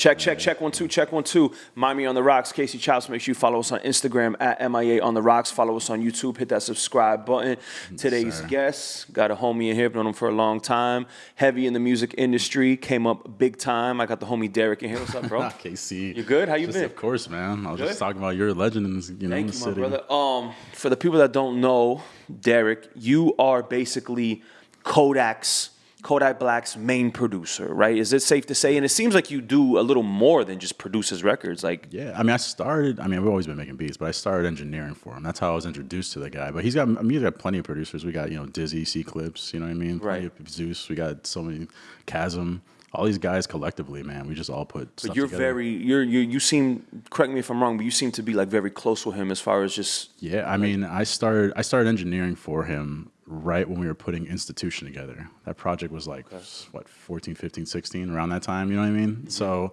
Check, check, check one, two, check one, two. Miami on the Rocks, Casey Chops. Make sure you follow us on Instagram at MIA on the Rocks. Follow us on YouTube. Hit that subscribe button. Today's sir. guest, got a homie in here, been on him for a long time. Heavy in the music industry, came up big time. I got the homie Derek in here. What's up, bro? KC. You good? How you Just, been? Of course, man. I was Good? just talking about you're a legend in this, you know, in Thank the you, my city. brother. Um, for the people that don't know, Derek, you are basically Kodak's Kodak Black's main producer, right? Is it safe to say? And it seems like you do a little more than just produce his records. Like, Yeah, I mean, I started. I mean, we've always been making beats, but I started engineering for him. That's how I was introduced to the guy. But he's got, I mean, he's got plenty of producers. We got, you know, Dizzy, C Clips. You know what I mean? Plenty Right. of Zeus. We got so many Chasm. All these guys collectively, man. We just all put. but stuff you're together. very, you're, you, you seem. Correct me if I'm wrong, but you seem to be like very close with him as far as just. Yeah, I mean, I started I started engineering for him right when we were putting Institution together. That project was like what 14, 15, 16 around that time, you know what I mean? Mm-hmm. So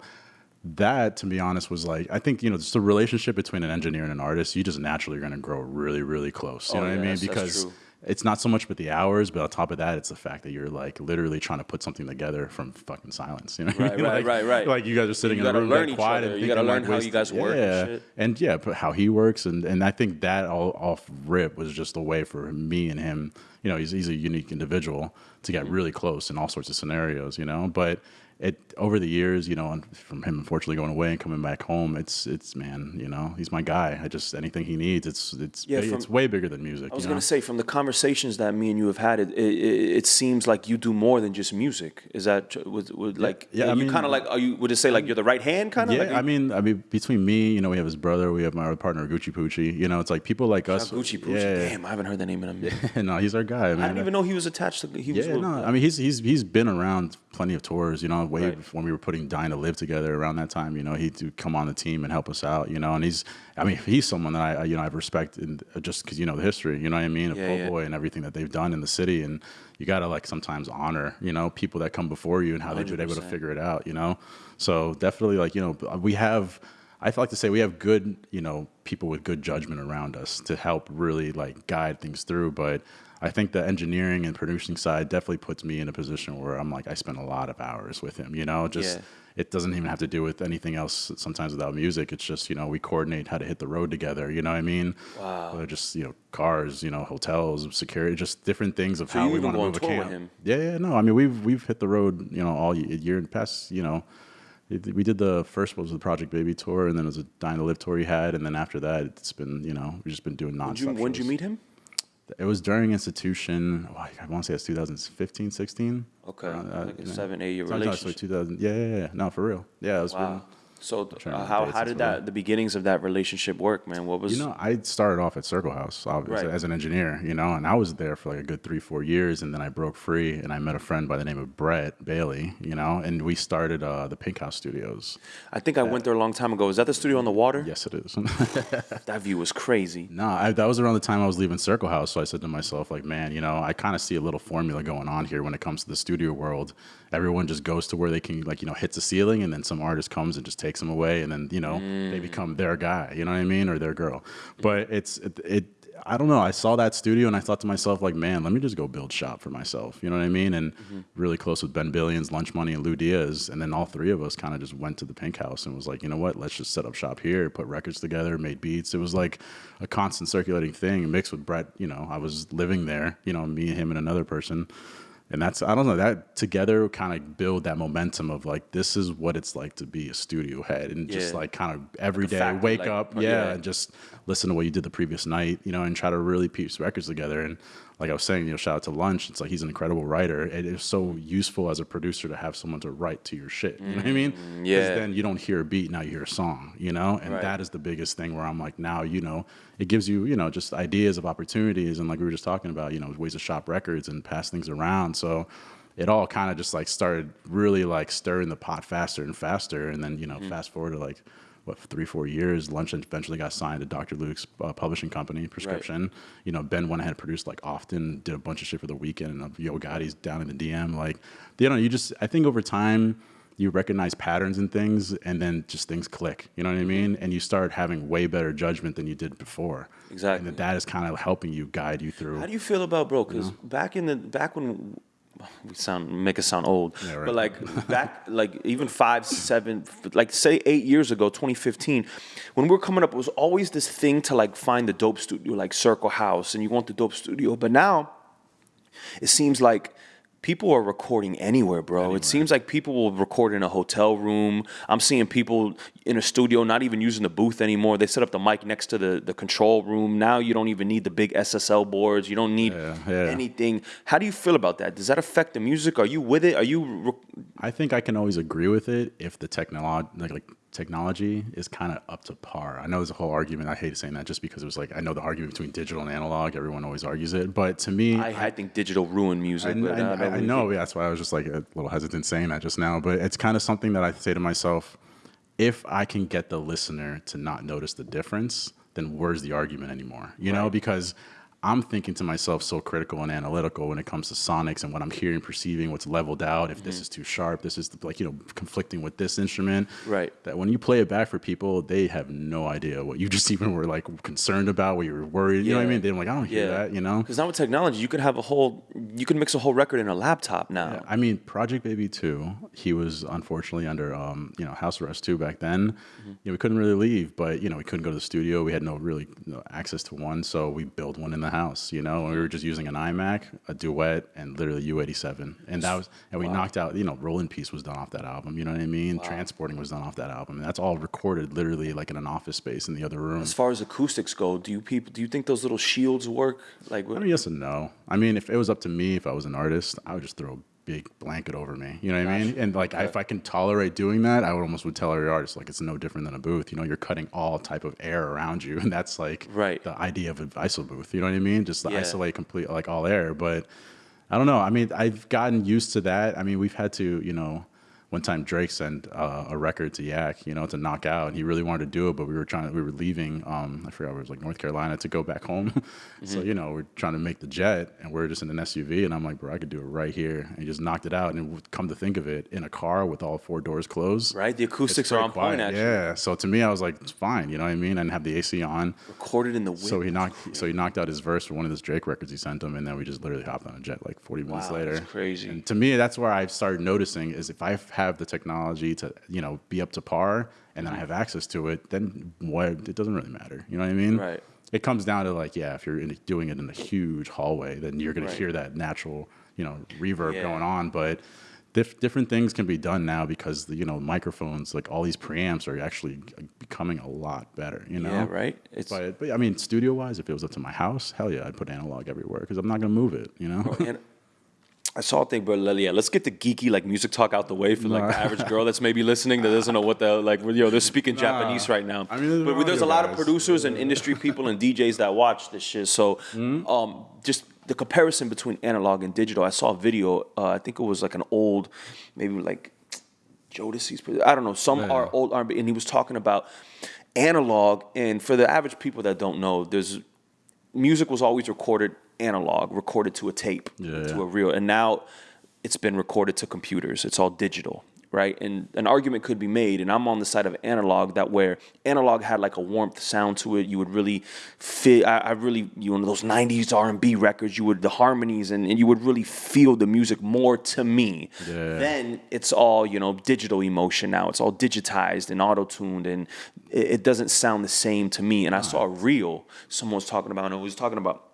that to be honest was like I think, you know, just the relationship between an engineer and an artist, you just naturally are going to grow really really close, you Oh, know what I mean? Because. It's not so much with the hours, but on top of that, it's the fact that you're like literally trying to put something together from fucking silence. You know, what I Right, mean? right, like, right, right. Like you guys are sitting You in a room, learn quiet, other. and You gotta learn like, how you guys work and Yeah, shit. and yeah, but how he works, and and I think that all off rip was just a way for me and him. You know, he's he's a unique individual to Mm-hmm. get really close in all sorts of scenarios. You know, but it over the years, you know, from him unfortunately going away and coming back home, it's it's man, you know, he's my guy. I just anything he needs, it's it's Yeah, from- it's way bigger than music. I was you know? gonna say from the conversations that me and you have had, it it, it seems like you do more than just music. Is that would, would like? yeah, I you kind of like. Are you? Would it say like you're the right hand kind of? Yeah, like, I mean, I mean, between me, you know, we have his brother, we have my other partner, Gucci Poochie. You know, it's like people like us. Gucci Poochie. Yeah, Damn, I haven't heard that name in a minute. no, he's our guy. Man. I didn't even know he was attached to. He was Yeah, no, I mean he's he's he's been around plenty of tours, you know, way Right. before when we were putting Dying to Live together around that time, you know, he'd come on the team and help us out, you know, and he's I mean, he's someone that I you know, I respect in, uh, just cuz you know the history, you know what I mean, of Yeah, yeah. Boy and everything that they've done in the city and you got to like sometimes honor, you know, people that come before you and how they've been able to figure it out, you know. So definitely like, you know, we have I like to say we have good, you know, people with good judgment around us to help really like guide things through. But I think the engineering and producing side definitely puts me in a position where I'm like I spend a lot of hours with him. You know, just Yeah. it doesn't even have to do with anything else. Sometimes without music, it's just you know we coordinate how to hit the road together. You know what I mean? Wow. Whether just you know cars, you know hotels, security, just different things of So how we want to move a camp. him? Yeah, yeah, no. I mean, we've we've hit the road, you know, all year and past, you know. We did the first was the Project Baby tour, and then it was a Dying to Live tour he had, and then after that, it's been you know we've just been doing nonstop. Did you, when did you meet him? It was during institution. Oh, I want to say it's 2015, 16. Okay, that, like a seven, eight year relationship. like 2000. Yeah, yeah, yeah. No, for real. Yeah, it was. Wow. So uh, how how did that the beginnings of that relationship work, man? What was You know, I started off at Circle House obviously, Right. as an engineer, you know, and I was there for like a good three, four years. And then I broke free and I met a friend by the name of Brett Bailey, you know, and we started uh, the Pink House Studios. I think I went there a long time ago. Is that the studio on the water? Yes, it is. That view was crazy. no, I, that was around the time I was leaving Circle House. So I said to myself, like, man, you know, I kind of see a little formula going on here when it comes to the studio world. Everyone just goes to where they can, like, you know, hits the ceiling and then some artist comes and just takes them away. And then, you know, they mm. become their guy, you know what I mean? Or their girl. But it's, it, it I don't know. I saw that studio and I thought to myself, like, man, let me just go build shop for myself. You know what I mean? And mm-hmm. really close with Ben Billions, Lunch Money, and Lu Diaz. And then all three of us kind of just went to the Pink House and was like, you know what? Let's just set up shop here, put records together, made beats. It was like a constant circulating thing mixed with Brett. You know, I was living there, you know, me, and him, and another person. And that's, I don't know, that together kind of build that momentum of like, this is what it's like to be a studio head and just like kind of every day factory, wake like, up, yeah, yeah. and just listen to what you did the previous night, you know, and try to really piece records together. And like I was saying, you know, shout out to Lunch. It's like he's an incredible writer. It is so useful as a producer to have someone to write to your shit. You know what I mean? Mm, yeah. then you don't hear a beat, now you hear a song, you know? And Right. that is the biggest thing where I'm like, now, you know, it gives you, you know, just ideas of opportunities. And like we were just talking about, you know, ways to shop records and pass things around. So it all kind of just like started really like stirring the pot faster and faster. And then, you know, Mm. fast forward to like, what, three, four years, Lunch eventually got signed to Dr. Luke's uh, publishing company, Prescription. You know, Ben went ahead and produced like Often, did a bunch of shit for the Weeknd, and uh, Yo Gotti's down in the DM. Like, you know, you just, I think over time, you recognize patterns and things, and then just things click. You know what I mean? And you start having way better judgment than you did before. Exactly. And that that is kind of helping you guide you through. How do you feel about bro? Because back in the back when we sound make us sound old, Yeah, right. but like back like even five, seven, like say eight years ago, 2015, when we were coming up, it was always this thing to like find the dope studio, like Circle House, and you want the dope studio. But now, it seems like people are recording anywhere, bro. It seems like people will record in a hotel room. I'm seeing people in a studio not even using the booth anymore. They set up the mic next to the, the control room. Now you don't even need the big SSL boards. You don't need Yeah, yeah. anything. How do you feel about that? Does that affect the music? Are you with it? Are you re- I think I can always agree with it if the technology, like, like technology, is kind of up to par. I know there's a whole argument. I hate saying that just because it was like I know the argument between digital and analog. Everyone always argues it, but to me, I, I think digital ruined music. I, I- I, I know. yeah, That's why I was just like a little hesitant saying that just now. But it's kind of something that I say to myself: if I can get the listener to not notice the difference, then where's the argument anymore? You know, because I'm thinking to myself so critical and analytical when it comes to sonics and what I'm hearing, perceiving, what's leveled out. If Mm-hmm. this is too sharp, this is like you know conflicting with this instrument. Right. That when you play it back for people, they have no idea what you just even were like concerned about, what you were worried. You know what I mean? They're like, I don't hear that. You know. Because now with technology, you can have a whole, you can mix a whole record in a laptop now. I mean, Project Baby 2, he was unfortunately under, um, you know, house arrest too back then. Mm-hmm. You know, we couldn't really leave, but, you know, we couldn't go to the studio. We had no really no access to one, so we built one in the house, you know, and we were just using an iMac, a Duet, and literally U87. And that was, and we knocked out, you know, Roll in Peace was done off that album, you know what I mean? Transporting was done off that album. And that's all recorded literally like in an office space in the other room. As far as acoustics go, do you people, do you think those little shields work? Like, I mean, yes and no. I mean, if it was up to me, if I was an artist, I would just throw a big blanket over me. You know what I mean? And like, if I can tolerate doing that, I would almost would tell every artist like it's no different than a booth. You know, you're cutting all type of air around you, and that's like Right. the idea of an ISO booth. You know what I mean? Just Yeah. isolate complete like all air. But I don't know. I mean, I've gotten used to that. I mean, we've had to, you know. One time Drake sent uh, a record to Yak, you know, to knock out. And he really wanted to do it, but we were trying. We were leaving. Um, I forgot it was like North Carolina to go back home. So you know, we're trying to make the jet, and we're just in an SUV. And I'm like, bro, I could do it right here. And he just knocked it out. And come to think of it, in a car with all four doors closed, right? The acoustics are on point, actually. Yeah. So to me, I was like, it's fine. You know what I mean? And have the AC on. Recorded in the wind. So he knocked. So he knocked out his verse for one of his Drake records he sent him, and then we just literally hopped on a jet like 40 minutes Wow, later. that's crazy. And to me, that's where I've started noticing is if I have the technology to you know be up to par, and then mm-hmm. I have access to it, then what? It doesn't really matter. You know what I mean? Right. It comes down to like, yeah, if you're in, doing it in a huge hallway, then you're gonna Right. hear that natural, you know, reverb Yeah. going on, but. Dif- different things can be done now because the, you know microphones like all these preamps are actually becoming a lot better you know yeah, right? It's but, but I mean, studio wise, if it was up to my house, hell yeah, I'd put analog everywhere because I'm not gonna move it. You know. I saw a thing, bro. Yeah, let's get the geeky like music talk out the way for like the average girl that's maybe listening that doesn't know what the like. Yo, they're speaking Japanese right now. I mean, there's but there's a lot of guys. producers and industry people and DJs that watch this shit. So, Hmm? um, just the comparison between analog and digital. I saw a video. Uh, I think it was like an old, maybe like Jodeci's. I don't know. Some Yeah. are old R&B, and he was talking about analog. And for the average people that don't know, there's music was always recorded analog, recorded to a tape, Yeah, to a reel, and now it's been recorded to computers. It's all digital, right? And an argument could be made, and I'm on the side of analog that where analog had like a warmth sound to it. You would really feel. I, I really, you know, those '90s R&B records. You would the harmonies, and, and you would really feel the music more to me. Yeah. Then it's all you know, digital emotion now. It's all digitized and auto tuned, and it, it doesn't sound the same to me. And I saw a reel someone was talking about, and it was talking about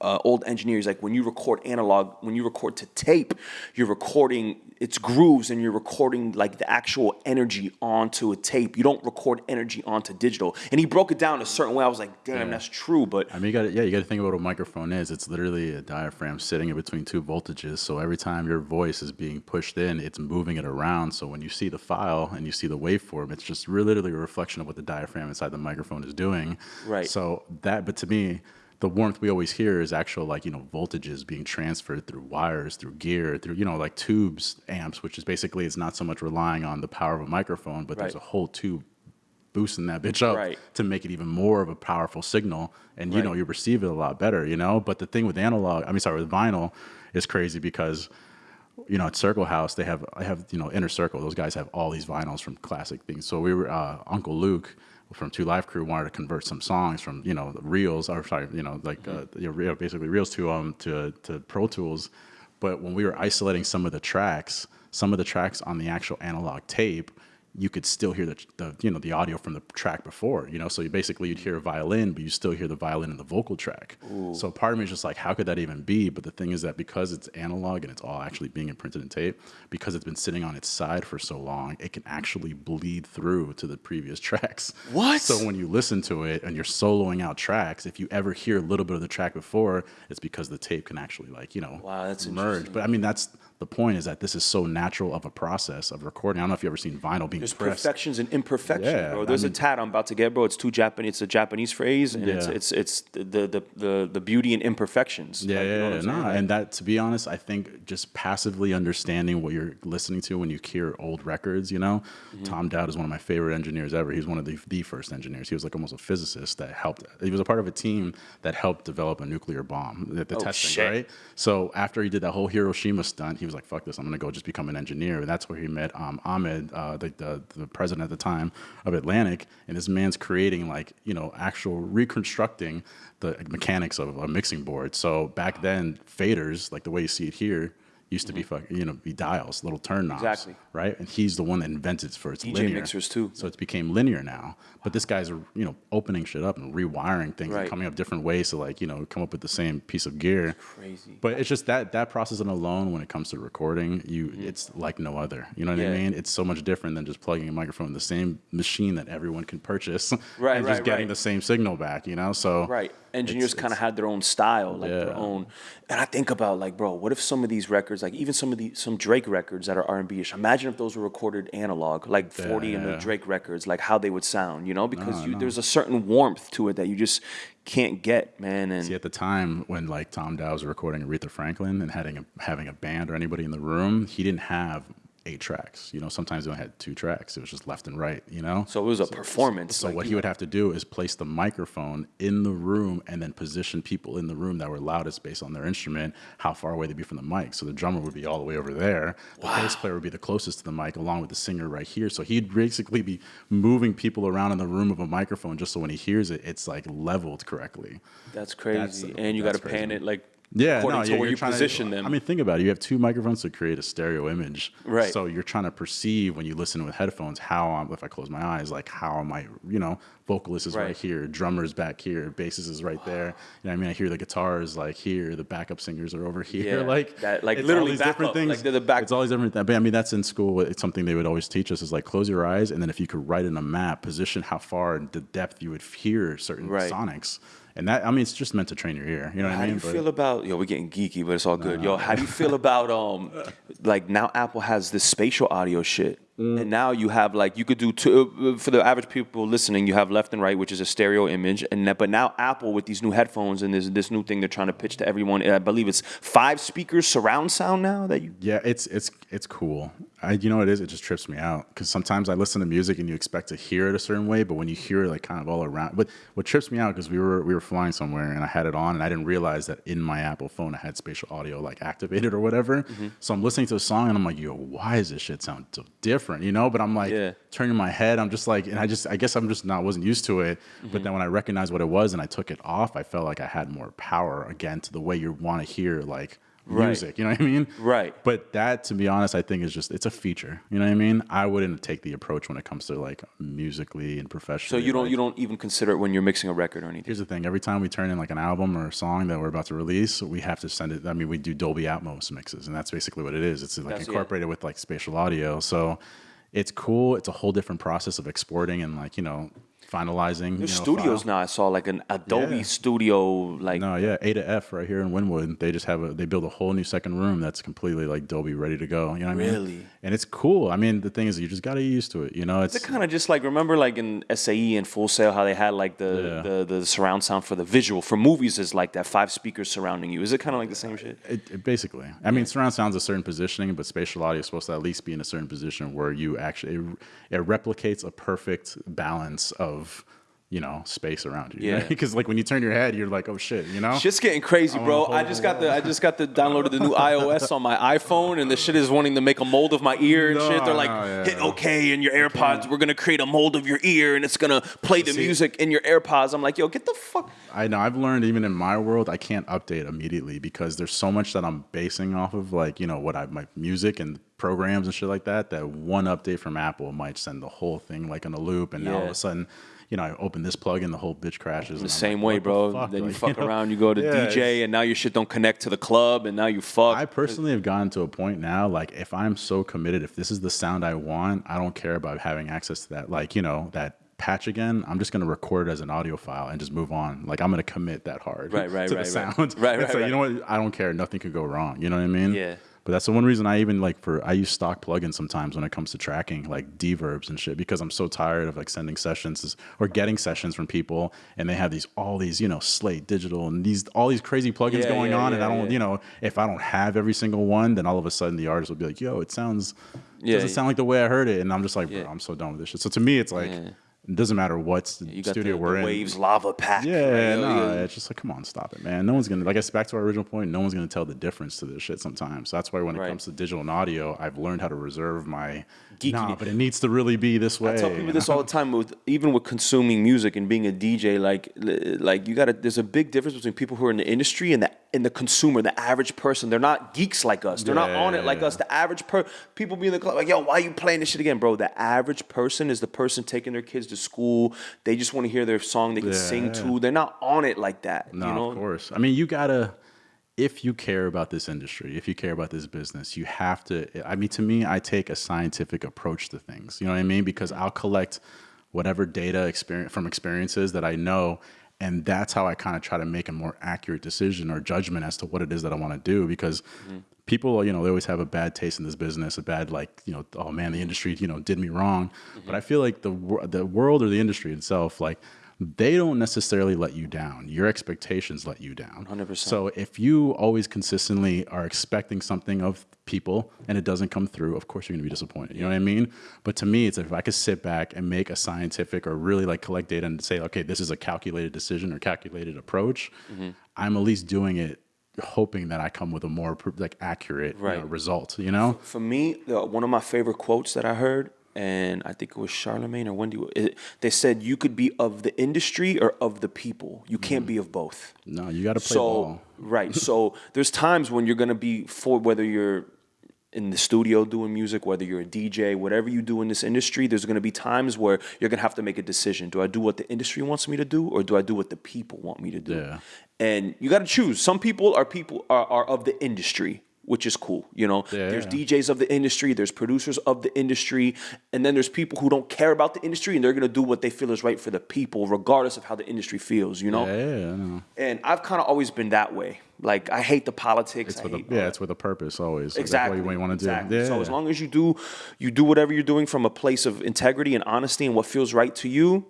uh, old engineers like when you record analog when you record to tape you're recording its grooves and you're recording like the actual energy onto a tape you don't record energy onto digital and he broke it down a certain way i was like damn that's true but I mean, you got yeah, you got to think about what a microphone is. It's literally a diaphragm sitting in between two voltages. So every time your voice is being pushed in, it's moving it around. So when you see the file and you see the waveform, it's just really literally a reflection of what the diaphragm inside the microphone is doing. Right. So that, but to me, the warmth we always hear is actual like you know voltages being transferred through wires, through gear, through you know like tubes amps, which is basically it's not so much relying on the power of a microphone, but there's a whole tube boosting that bitch up Right. to make it even more of a powerful signal. And you know you receive it a lot better you know? But the thing with analog i mean sorry with vinyl is crazy because you know at circle house they have i have you know inner circle. Those guys have all these vinyls from classic things. So we were uh, uncle luke from two live crew wanted to convert some songs from you know reels or sorry you know like uh, you know, basically reels to um to to pro tools. But when we were isolating some of the tracks, some of the tracks on the actual analog tape, you could still hear the, the you know the audio from the track before you know? So you basically you'd hear a violin but you still hear the violin in the vocal track. So part of me is just like how could that even be? But the thing is that because it's analog and it's all actually being imprinted in tape because it's been sitting on its side for so long it can actually bleed through to the previous tracks. What? so when you listen to it and you're soloing out tracks if you ever hear a little bit of the track before it's because the tape can actually like you know Wow, that's merge. but i mean that's the point is that this is so natural of a process of recording. I don't know if you've ever seen vinyl being There's pressed. perfections and imperfections, Yeah, bro. I There's mean- a tat I'm about to get, bro. It's too Japanese. It's a Japanese phrase, and it's Yeah. it's it's the the the, the beauty and imperfections. Yeah, Like, you know yeah, what yeah. I'm saying? No, Like, and that to be honest, I think just passively understanding what you're listening to when you hear old records, you know, Mm-hmm. Tom Dowd is one of my favorite engineers ever. He's one of the the first engineers. He was like almost a physicist that helped. He was a part of a team that helped develop a nuclear bomb, the, the Oh, testing, shit. right? So after he did that whole Hiroshima stunt, he was like, "Fuck this! I'm gonna go just become an engineer." And that's where he met um, Ahmet, uh, the, the the president at the time of Atlantic, and this man's creating like you know actual reconstructing the mechanics of a mixing board. So back then, faders, like the way you see it here, used to be fuck, you know be dials, little turn knobs, Mm-hmm. Exactly. right? And he's the one that invented it for its DJ linear mixers, too. So it became linear now. But this guy's you know opening shit up and rewiring things Right. and coming up different ways to like you know come up with the same piece of gear. crazy. But it's just that that process alone when it comes to recording, you mm-hmm. it's like no other. You know what. Yeah. I mean? It's so much different than just plugging a microphone in the same machine that everyone can purchase Right, and right, just getting the same signal back. You know, so Right. Engineers kind of had their own style, like their own. And I think about like, bro, what if some of these records, like even some of the some Drake records that are R and B ish, imagine if those were recorded analog, like Forty and the. Drake records, like how they would sound, you know? Because you, there's a certain warmth to it that you just can't get, man. And See, at the time when like Tom Dowd was recording Aretha Franklin and having a, having a band or anybody in the room, he didn't have eight tracks. You know, sometimes they only had two tracks. It was just left and right. You know, so it was a performance. So like, what he would have to do is place the microphone in the room and then position people in the room that were loudest based on their instrument, how far away they'd be from the mic. So the drummer would be all the way over there. The bass player would be the closest to the mic, along with the singer right here. So he'd basically be moving people around in the room of a microphone just so when he hears it, it's like leveled correctly. That's crazy. That's- and you got to pan it like Yeah, according no, to yeah, where you trying to- position them. I mean, think about it. You have two microphones to create a stereo image. Right. So you're trying to perceive when you listen with headphones how I'm, if I close my eyes, like how am I, you know, vocalist is right, Right. here, drummer's back here, bassist is right there. You know I mean? I hear the guitars like here, the backup singers are over here. Yeah, like that- like it's all literally these different things. like they're the back- It's all these different things. But I mean, that's in school. It's something they would always teach us is like close your eyes, and then if you could write in a map, position how far and the depth you would hear certain Right. sonics. And that, I mean, it's just meant to train your ear. You know what How I do mean? you feel about yo? We're getting geeky, but it's all good. Yo, how do you feel about um, like now Apple has this spatial audio shit, Mm. and now you have like you could do two uh, for the average people listening. You have left and right, which is a stereo image, and that, but now Apple with these new headphones and this this new thing they're trying to pitch to everyone. I believe it's five speakers surround sound now that you. Yeah, it's it's it's cool. I, you know what it is? It just trips me out because sometimes I listen to music and you expect to hear it a certain way, but when you hear it like kind of all around, but what trips me out because we were we were flying somewhere and I had it on and I didn't realize that in my Apple phone I had spatial audio like activated or whatever. Mm-hmm. So I'm listening to a song and I'm like, yo, why does this shit sound so different? You know? But I'm like Yeah. turning my head. I'm just like, and I just I guess I'm just not wasn't used to it. Mm-hmm. But then when I recognized what it was and I took it off, I felt like I had more power again to the way you want to hear like. Right. Music, you know what I mean? Right. But that, to be honest, I think is just it's a feature. You know what I mean? I wouldn't take the approach when it comes to like musically and professionally. So you don't like- you don't even consider it when you're mixing a record or anything. Here's the thing: every time we turn in like an album or a song that we're about to release, we have to send it. I mean, we do Dolby Atmos mixes, and that's basically what it is. It's like That's- incorporated with like spatial audio, so it's cool. It's a whole different process of exporting and like you know finalizing. There's you know, studios file. now. I saw like a Dolby Yeah. Studio, like No, yeah, A to F right here in Wynwood. They just have a they build a whole new second room that's completely like Dolby ready to go. You know what I mean? Really? And it's cool. I mean, the thing is, you just got to get used to it. You know, it's kind of just like remember like in SAE and Full Sail how they had like the, Yeah. the the surround sound for the visual for movies is like that five speakers surrounding you. Is it kind of like the same shit? It, it basically, I mean, surround sound's a certain positioning, but spatial audio is supposed to at least be in a certain position where you actually it, it replicates a perfect balance of of you know, space around you. Yeah. Because like when you turn your head, you're like, oh shit, you know. Shit's getting crazy, bro. I just got the I just got the downloaded the new iOS on my iPhone, and the shit is wanting to make a mold of my ear and No, shit. They're like, no, yeah. hit OK in your AirPods. We're gonna create a mold of your ear, and it's gonna play the See- music in your AirPods. I'm like, yo, get the fuck. I know I've learned even in my world I can't update immediately because there's so much that I'm basing off of like you know what I my music and programs and shit like that that one update from Apple might send the whole thing like in a loop and now all of a sudden you know I open this plug and the whole bitch crashes The same way, bro. then you fuck around. around, you go to Yeah, DJ, and now your shit don't connect to the club, and now you fuck. I personally have gotten to a point now, like if I'm so committed, if this is the sound I want, I don't care about having access to that, like you know that patch again. I'm just gonna record it as an audio file and just move on. Like I'm gonna commit that hard, Right, right, to right, the right. sound. Right, It's right, like, You know what? I don't care. Nothing could go wrong. You know what I mean? Yeah. But that's the one reason I even like for I use stock plugins sometimes when it comes to tracking like deverbs and shit because I'm so tired of like sending sessions or getting sessions from people and they have these all these you know Slate Digital and these all these crazy plugins Yeah, going yeah, on and I don't yeah. you know if I don't have every single one then all of a sudden the artist will be like yo it sounds Yeah, doesn't yeah. sound like the way I heard it and I'm just like bro I'm so done with this shit so to me it's like Yeah. It doesn't matter what got studio the, we're the in Waves Lava Pack. yeah, right? no, it's just like, come on, stop it, man. No one's gonna like. It's back to our original point. No one's gonna tell the difference to this shit sometimes. So that's why when it Right. comes to digital and audio, I've learned how to reserve my. Geeky- Nah, but it needs to really be this way. I tell people this all the time with even with consuming music and being a DJ. Like, like you got to. There's a big difference between people who are in the industry and the and the consumer, the average person. They're not geeks like us. They're not on it like yeah. us. The average per people be in the club like, yo, why are you playing this shit again, bro? The average person is the person taking their kids to school. They just want to hear their song they can sing Yeah. to. They're not on it like that. No, you know? of course. I mean, you gotta. If you care about this industry, if you care about this business, you have to. I mean, to me, I take a scientific approach to things. You know what I mean? Because I'll collect whatever data experience from experiences that I know, and that's how I kind of try to make a more accurate decision or judgment as to what it is that I want to do. Because mm-hmm. people, you know, they always have a bad taste in this business, a bad like, you know, oh man, the industry, you know, did me wrong. Mm-hmm. But I feel like the the world or the industry itself, like they don't necessarily let you down. Your expectations let you down. 100%. So if you always consistently are expecting something of people and it doesn't come through, of course you're gonna be disappointed. You know what I mean? But to me, it's if I could sit back and make a scientific or really like collect data and say, okay, this is a calculated decision or calculated approach, Mm-hmm. I'm at least doing it hoping that I come with a more like accurate you know, result. You know? For me, one of my favorite quotes that I heard, and I think it was Charlemagne or Wendy. It, they said you could be of the industry or of the people. You can't hmm. be of both. No, you got to play so ball. right. So there's times when you're gonna be for whether you're in the studio doing music, whether you're a DJ, whatever you do in this industry, there's gonna be times where you're gonna have to make a decision. Do I do what the industry wants me to do, or do I do what the people want me to do? Yeah. And you got to choose. Some people are people are, are of the industry, which is cool. You know, Yeah, there's yeah. DJs of the industry, there's producers of the industry, and then there's people who don't care about the industry and they're gonna do what they feel is right for the people, regardless of how the industry feels. You know. Yeah, yeah, yeah, I know. And I've kind of always been that way. Like I hate the politics. It's I with a, yeah, it's with a purpose always. Like, exactly That's what you want to do. exactly. Yeah. So as long as you do, you do whatever you're doing from a place of integrity and honesty and what feels right to you.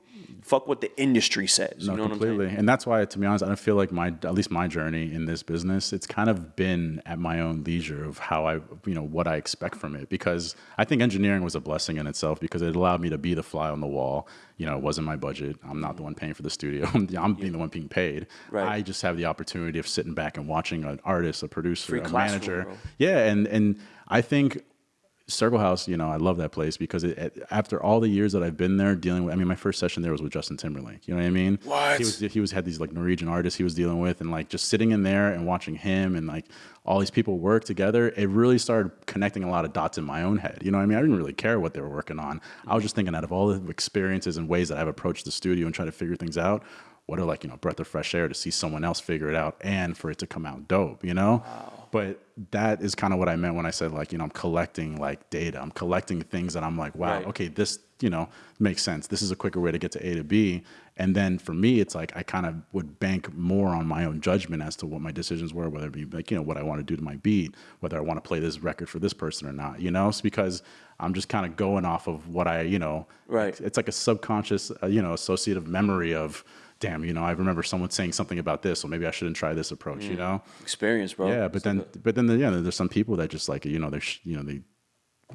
Fuck what the industry says. No, you know what I'm completely. And that's why, to be honest, I don't feel like my, at least my journey in this business, it's kind of been at my own leisure of how I, you know, what I expect from it. Because I think engineering was a blessing in itself because it allowed me to be the fly on the wall. You know, it wasn't my budget. I'm not the one paying for the studio. I'm being the one being paid. Right. I just have the opportunity of sitting back and watching an artist, a producer, Free a manager. Yeah, and and I think Circle House, you know, I love that place because it, it- after all the years that I've been there dealing with, I mean, my first session there was with Justin Timberlake. You know what I mean? What? He was he was had these like Norwegian artists he was dealing with, and like just sitting in there and watching him and like all these people work together. It really started connecting a lot of dots in my own head. You know what I mean? I didn't really care what they were working on. I was just thinking out of all the experiences and ways that I've approached the studio and try to figure things out. What are like you know breath of fresh air to see someone else figure it out and for it to come out dope, you know? But that is kind of what I meant when I said like you know I'm collecting like data. I'm collecting things that I'm like, wow, Right. okay, this you know makes sense. This is a quicker way to get to A to B. And then for me, it's like I kind of would bank more on my own judgment as to what my decisions were, whether it be like you know what I want to do to my beat, whether I want to play this record for this person or not. You know, it's because I'm just kind of going off of what I you know. Right. It's like a subconscious uh, you know associative memory of. Damn, you know, I remember someone saying something about this, so maybe I shouldn't try this approach. You mm. know, Experience, bro. yeah, but then, but then, the, yeah, there's some people that just like, you know, they're, sh- you know, they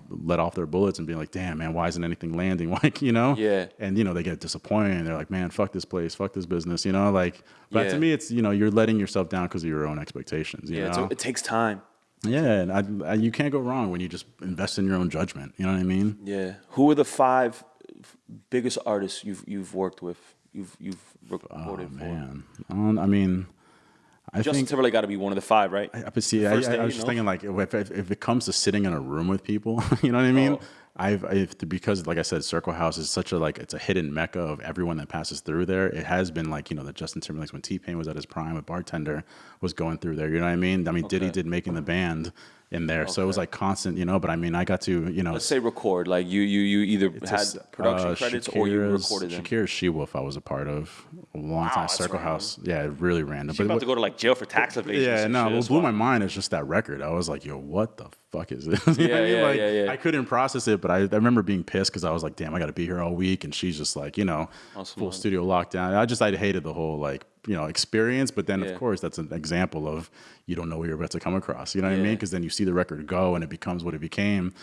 let off their bullets and being like, damn man, why isn't anything landing? Like you know, Yeah. And you know they get disappointed and they're like, man, fuck this place, fuck this business, you know, like. But Yeah. to me, it's you know you're letting yourself down because of your own expectations. You Yeah, know? it takes time. yeah, and I, I, you can't go wrong when you just invest in your own judgment. You know what I mean? Yeah. Who are the five biggest artists you've you've worked with? You've you've recorded Oh for? man, um, I mean, I Justin think Timberlake got to be one of the five, right? I, but see, I, I, day, I was just know? thinking like if, if, if it comes to sitting in a room with people, you know what I mean? Oh. I've, I've because like I said, Circle House is such a like it's a hidden mecca of everyone that passes through there. It has been like you know the Justin Timberlake's when T Pain was at his prime, a bartender was going through there. You know what I mean? I mean Diddy Okay. did making the band in there, so it was like constant, you know. But I mean, I got to you know Let's say record. Like you you you either had just, production uh, credits or you recorded them. Shakira's She Wolf, I was a part of a long time. Circle random. House, yeah, it really random. She's about to go to like jail for tax evasion. yeah, no, what blew my mind is just that record. I was like, yo, what the fuck is this? What I Yeah, mean? yeah, like, yeah, yeah. I couldn't process it, but I, I remember being pissed because I was like, damn, I got to be here all week, and she's just like, you know, full studio lockdown. I just I hated the whole like you know experience, but then Yeah. of course that's an example of you don't know what you're about to come across. You know what I mean? Because then you see the record go and it becomes what it became.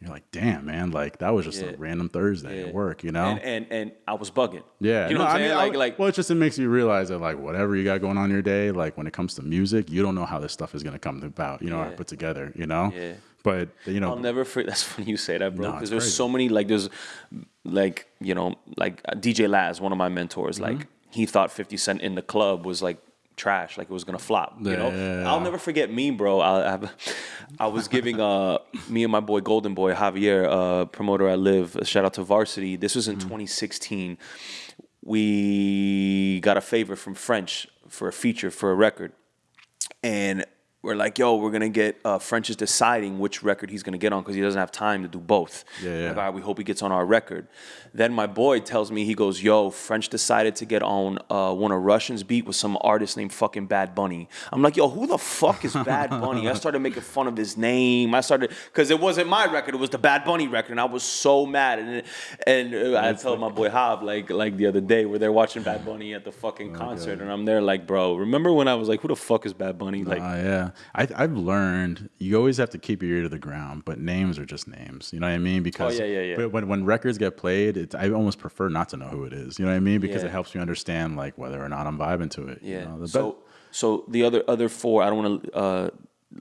You're like, damn, man, like that was just Yeah. a random Thursday Yeah. at work, you know? And, and and I was bugging. Yeah, you know no, what I'm I saying? mean, like like well, it just it makes you realize that like whatever you got going on in your day, like when it comes to music, you don't know how this stuff is gonna come about, you know, or put together, you know. Yeah. But you know, I'll never forget. That's funny you say that, bro. Because there's so many like there's like you know like uh, DJ Laz, one of my mentors. Mm-hmm. Like he thought 50 Cent in the club was like trash, like it was gonna flop. You know, Yeah. I'll never forget me, bro. I, I, I was giving uh me and my boy Golden Boy Javier, uh, promoter I live. A shout out to Varsity. This was in Mm-hmm. 2016. We got a favor from French for a feature for a record and we're like, yo, we're gonna get uh, French is deciding which record he's gonna get on because he doesn't have time to do both. Yeah, yeah. Like, right, we hope he gets on our record. Then my boy tells me he goes, yo, French decided to get on uh, one of Rvssian's beat with some artist named fucking Bad Bunny. I'm like, yo, who the fuck is Bad Bunny? I started making fun of his name. I started because it wasn't my record; it was the Bad Bunny record, and I was so mad. And and uh, I told my boy Hob like like the other day where they're watching Bad Bunny at the fucking concert, and I'm there like, bro, remember when I was like, who the fuck is Bad Bunny? Like, uh, yeah, I, I've learned you always have to keep your ear to the ground, but names are just names. You know what I mean? Because Oh, yeah, yeah, yeah. When when records get played, it's, I almost prefer not to know who it is. You know what I mean? Because Yeah. it helps me understand like whether or not I'm vibing to it. Yeah. You know? So so the other other four, I don't want to uh,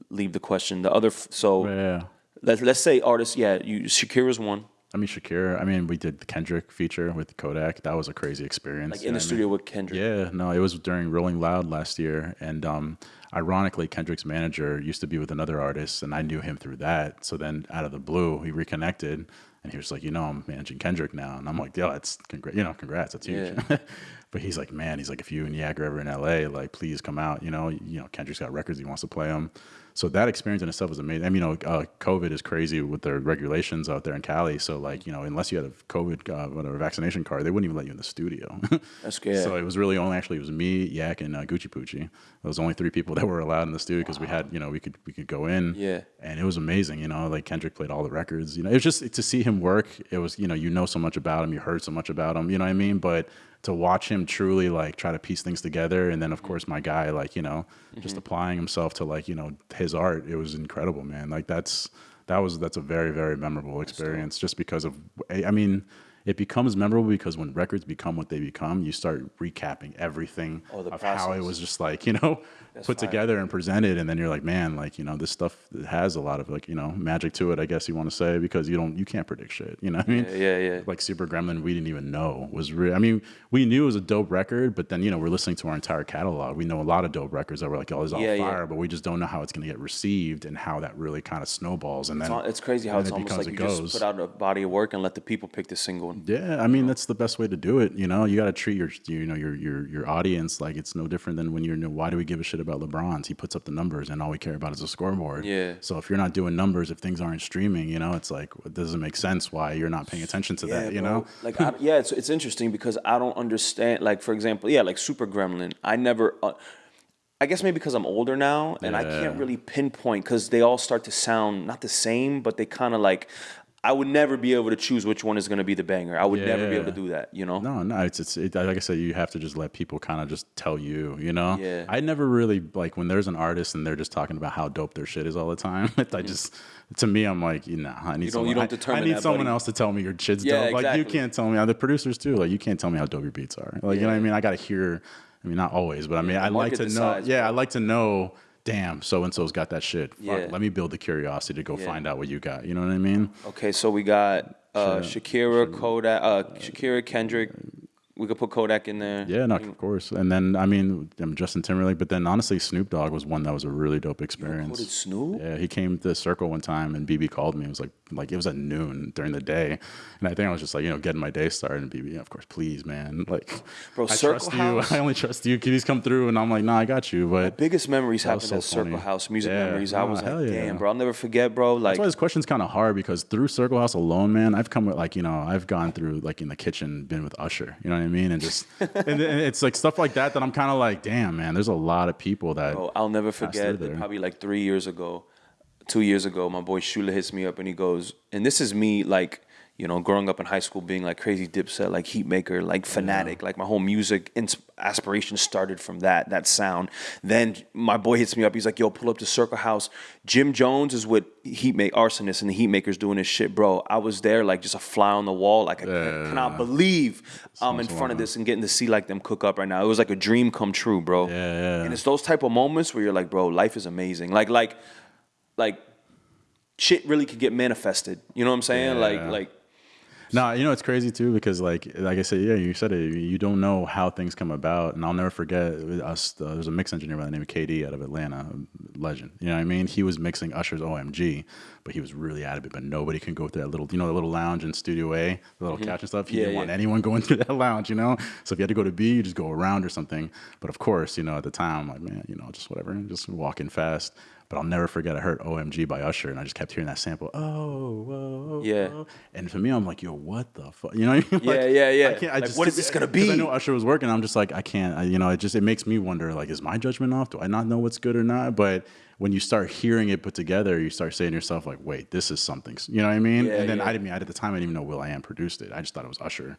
leave the question. The other f- so yeah. let's let's say artists. Yeah, you Shakira's one. I mean, Shakira. I mean, we did the Kendrick feature with Kodak. That was a crazy experience. Like in the I mean? studio with Kendrick. Yeah, no, it was during Rolling Loud last year, and um, ironically, Kendrick's manager used to be with another artist, and I knew him through that. So then, out of the blue, we reconnected, and he was like, "You know, I'm managing Kendrick now," and I'm like, "Yo, that's congrats, you know, congrats, that's huge." but he's like, "Man, he's like, if you and Yak are ever in LA, like, please come out. You know, you know, Kendrick's got records, he wants to play them." So that experience in itself was amazing. I mean, you know, uh, COVID is crazy with their regulations out there in Cali. So like, you know, unless you had a COVID uh, whatever vaccination card, they wouldn't even let you in the studio. That's good. So it was really only actually it was me, Yak, and uh, Gucci Poochie. Those only three people that were allowed in the studio because we had you know we could we could go in. Yeah. And it was amazing. You know, like Kendrick played all the records. You know, it was just to see him work. It was you know you know so much about him, you heard so much about him. You know what I mean? But to watch him truly like try to piece things together, and then of mm-hmm. course my guy like you know just mm-hmm. applying himself to like you know his art. It was incredible, man. Like that's that was that's a very very memorable experience just because of I mean it becomes memorable because when records become what they become, you start recapping everything Oh, of how it was just like you know put fire. together and presented, and then you're like, man, like you know this stuff has a lot of like you know magic to it, I guess you want to say, because you don't you can't predict shit. You know what I mean? Yeah, yeah, yeah. Like Super Gremlin, we didn't even know was real. I mean, we knew it was a dope record, but then you know we're listening to our entire catalog. We know a lot of dope records that were like, oh, this is all Yeah, yeah. fire, but we just don't know how it's gonna get received and how that really kind of snowballs. And then It's, it's crazy how it's it almost like you it just goes. put out a body of work and let the people pick the single. Yeah, I mean that's the best way to do it. You know, you got to treat your you know your your your audience like it's no different than when you're. You know, why do we give a shit about LeBron's? He puts up the numbers, and all we care about is the scoreboard. Yeah. So if you're not doing numbers, if things aren't streaming, you know, it's like it doesn't make sense why you're not paying attention to that. You bro. know. like I, yeah, it's it's interesting because I don't understand. Like for example, yeah, like Super Gremlin. I never. Uh, I guess maybe because I'm older now and I can't really pinpoint because they all start to sound not the same, but they kind of like. I would never be able to choose which one is going to be the banger. I would never be able to do that. You know. No, no, it's it's it, like I said, you have to just let people kind of just tell you, you know. Yeah. I never really like when there's an artist and they're just talking about how dope their shit is all the time. I just, to me, I'm like, you know, I need don't- someone. you don't I- determine I need that, someone buddy. else to tell me your shit's Yeah, dope. Like you can't tell me. The producers too. Like you can't tell me how dope your beats are. Like you know what I mean. I got to hear. I mean, not always, but I mean, I like to know. decides, yeah, bro. I like to know. Damn, so and so's got that shit. Fuck, Yeah. let me build the curiosity to go Yeah. find out what you got. You know what I mean? Okay, so we got uh, Shakira, Kodak, uh, Shakira, Kendrick. We could put Kodak in there. Yeah, no, of course. And then I mean, um, Justin Timberlake, but then honestly, Snoop Dogg was one that was a really dope experience. Quoted Snoop. Yeah, he came to the circle one time, and BB called me. It was like, like it was at noon during the day, and I think I was just like, you know, getting my day started. And BB, of course, please, man, like, Bro, I Circle trust House- you. I only trust you. Please come through, and I'm like, nah, I got you. But my Biggest memories happened so at Circle. House. Music Yeah, memories. I was like, yeah. damn, bro. I'll never forget, bro. Like, That's why this question's kind of hard because through Circle House alone, man, I've come with like you know I've gone through like in the kitchen, been with Usher, you know what I mean, and just and, it's like stuff like that that I'm kind of like, damn, man, there's a lot of people that Bro, I'll never forget that probably like three years ago, two years ago, my boy Shula hits me up and he goes, and this is me like, you know, growing up in high school being like crazy dipset, like heat maker, like fanatic, like my whole music ins- aspiration started from that, that sound. Then my boy hits me up, he's like, yo, pull up to Circle House. Jim Jones is with Heat Make Rsonist and the Heatmakerz doing his shit, bro. I was there like just a fly on the wall. Like I Yeah. cannot believe I'm in front of this and getting to see like them cook up right now. It was like a dream come true, bro. Yeah, yeah. And it's those type of moments where you're like, bro, life is amazing. Like, like, like, shit really could get manifested. You know what I'm saying? Like, Yeah. like, No, you know it's crazy too because like like I said, yeah, you said it. You don't know how things come about, and I'll never forget us. Uh, there's a mix engineer by the name of KD out of Atlanta, legend. You know what I mean? He was mixing Usher's OMG, but he was really adamant. But nobody can go through that little, you know, the little lounge in Studio A, the little couch and stuff. He Mm-hmm. Yeah, didn't want anyone going through that lounge, you know. So if you had to go to B, you just go around or something. But of course, you know, at the time, I'm like man, you know, just whatever, just walking fast. But I'll never forget. I heard OMG by Usher, and I just kept hearing that sample. Oh, whoa, Yeah. whoa. And for me, I'm like, yo, what the fuck? You know what I mean? Yeah, yeah, yeah. I can't, I Like, just, what is this gonna be? I know Usher was working. I'm just like, I can't. I, you know, it just it makes me wonder. Like, is my judgment off? Do I not know what's good or not? But when you start hearing it put together, you start saying to yourself, like, wait, this is something. You know what I mean? Yeah, and then yeah. I didn't. I, at the time, I didn't even know will.i.am produced it. I just thought it was Usher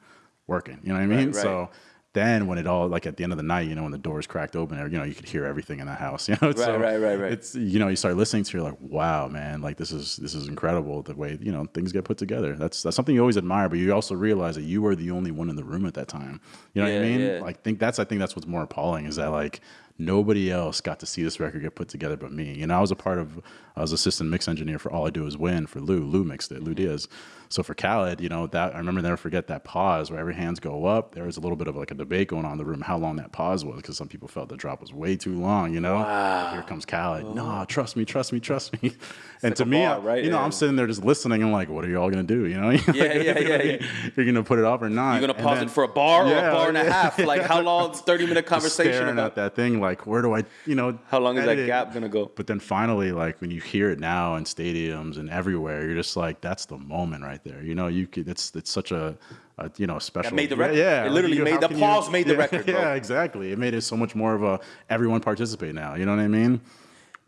working. You know what I mean? right. So. Then when it all like at the end of the night, you know, when the doors cracked open, you know, you could hear everything in that house. You know, so right, right, right. It's you know, you start listening to, you're like, wow, man, like this is this is incredible the way you know things get put together. That's that's something you always admire, but you also realize that you were the only one in the room at that time. You know what I mean? yeah. Like think that's I think that's what's more appalling is that like nobody else got to see this record get put together but me. You know, I was a part of I was assistant mix engineer for All I Do Is Win for Lu. Lu mixed it, Lu mm-hmm. Diaz. So for Khaled, you know, that I remember never forget that pause where every hands go up. There was a little bit of like a debate going on in the room how long that pause was because some people felt the drop was way too long, you know? Here comes Khaled. Oh. No, trust me, trust me, trust me. and like to me, right? you know, Yeah. I'm sitting there just listening. I'm like, what are y'all gonna do? You know? Yeah, yeah, yeah, yeah. You're gonna put it off or not? you're gonna pause then- it for a bar or a bar and a yeah. half. Like, how long? Thirty minute conversation staring about at that thing like where do i you know how long is that it? gap gonna go? but then finally like when you hear it now in stadiums and everywhere you're just like that's the moment right there you know you could it's it's such a, a you know special made the yeah, record. yeah It literally you- made- the can you- pause made the yeah, record, bro. yeah exactly it made it so much more of a everyone participate now you know what i mean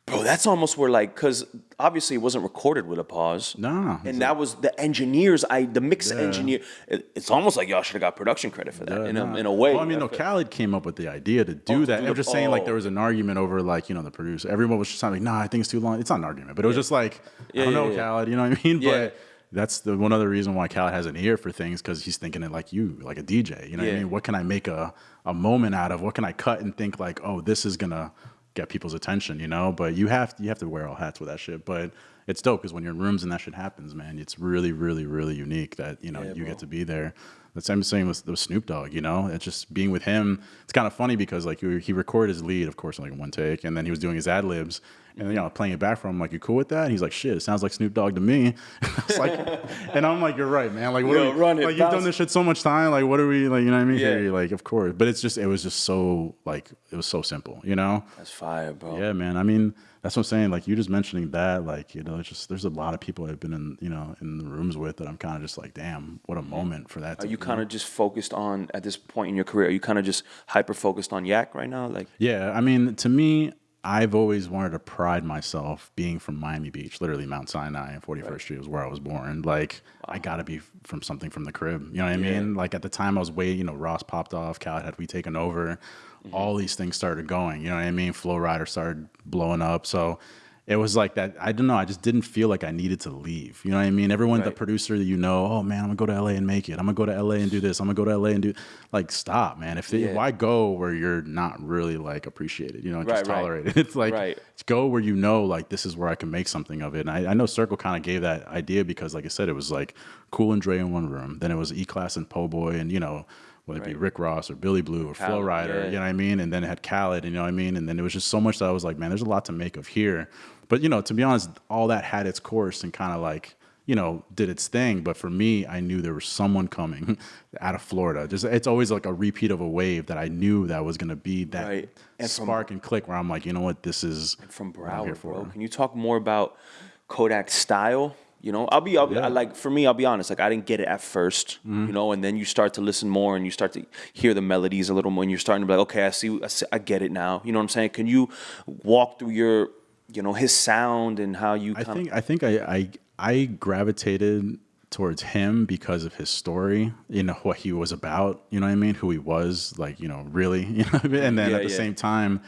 Bro, that's almost where like, cause obviously it wasn't recorded with a pause. Nah, and that was the engineers. I the mix engineer. It, it's almost like y'all should have got production credit for that in a Nah. in a way. Well, I mean, no, Khaled came up with the idea to do Oh, that. I'm just saying, like, oh. there was an argument over, like, you know, the producer. Everyone was just like, nah, I think it's too long. It's not an argument, but it was just like, Yeah, I don't yeah, know, yeah. Khaled, you know what I mean? Yeah. But that's the one other reason why Khaled has an ear for things because he's thinking it like you, like a DJ. You know what I mean? What can I make a, a moment out of? What can I cut and think like, oh, this is gonna get people's attention, you know? But you have you have to wear all hats with that shit. But it's dope because when you're in rooms and that shit happens, man, it's really, really, really unique that you know Yeah, you bro. get to be there. The same thing with, with Snoop Dogg, you know. It's just being with him. It's kind of funny because like he he recorded his lead, of course, in like one take, and then he was doing his ad libs, and you know playing it back from him. Like, you cool with that? And he's like, shit, it sounds like Snoop Dogg to me. like, and I'm like, you're right, man. Like, what Yo, are we, run it, like you've done this shit so much time. Like, what are we like? You know what I mean? Yeah. Here, like, of course, but it's just it was just so like it was so simple, you know. that's fire, bro. Yeah, man. I mean, that's what I'm saying. Like you just mentioning that, like you know, it's just there's a lot of people I've been in, you know, in the rooms with that I'm kind of just like, damn, what a moment for that. Are to- you kind of just focused on at this point in your career? Are you kind of just hyper focused on Yak right now? Like, Yeah, I mean, to me, I've always wanted to pride myself being from Miami Beach, literally Mount Sinai and 41st right. Street was where I was born. Like, wow. I gotta be from something from the crib. You know what I yeah. mean? Like at the time I was way, you know, Ross popped off, Khaled we taken over, mm-hmm. all these things started going. You know what I mean? Flo Rida started blowing up. So it was like that. I don't know. I just didn't feel like I needed to leave. You know what I mean? Everyone, right. the producer that you know, oh man, I'm gonna go to LA and make it. I'm gonna go to LA and do this. I'm gonna go to LA and do. Like, stop, man. If yeah. why go where you're not really like appreciated? You know, right, just tolerated. Right. It's like right. go where you know, like this is where I can make something of it. And I, I know Circle kind of gave that idea because, like I said, it was like Cool and Dre in one room. Then it was E Class and Poe Boy, and you know whether it right. be Rick Ross or Billy Blue or Khaled, Flo Rida, yeah. you know what I mean? And then it had Khaled, you know what I mean? And then it was just so much that I was like, man, there's a lot to make of here. But you know, to be honest, all that had its course and kind of like you know did its thing. But for me, I knew there was someone coming out of Florida. Just it's always like a repeat of a wave that I knew that was going to be that right. and spark from, and click where I'm like, you know what, this is from Broward, bro. Can you talk more about Kodak style? You know, I'll be, I'll be yeah. like for me, I'll be honest. Like I didn't get it at 1st mm-hmm. you know, and then you start to listen more and you start to hear the melodies a little more, and you're starting to be like, okay, I see, I, see, I get it now. You know what I'm saying? Can you walk through your you know his sound and how you. I think I think I, I I gravitated towards him because of his story, you know what he was about, you know what I mean, who he was, like you know really, you know, I mean? and then yeah, at the yeah. same time.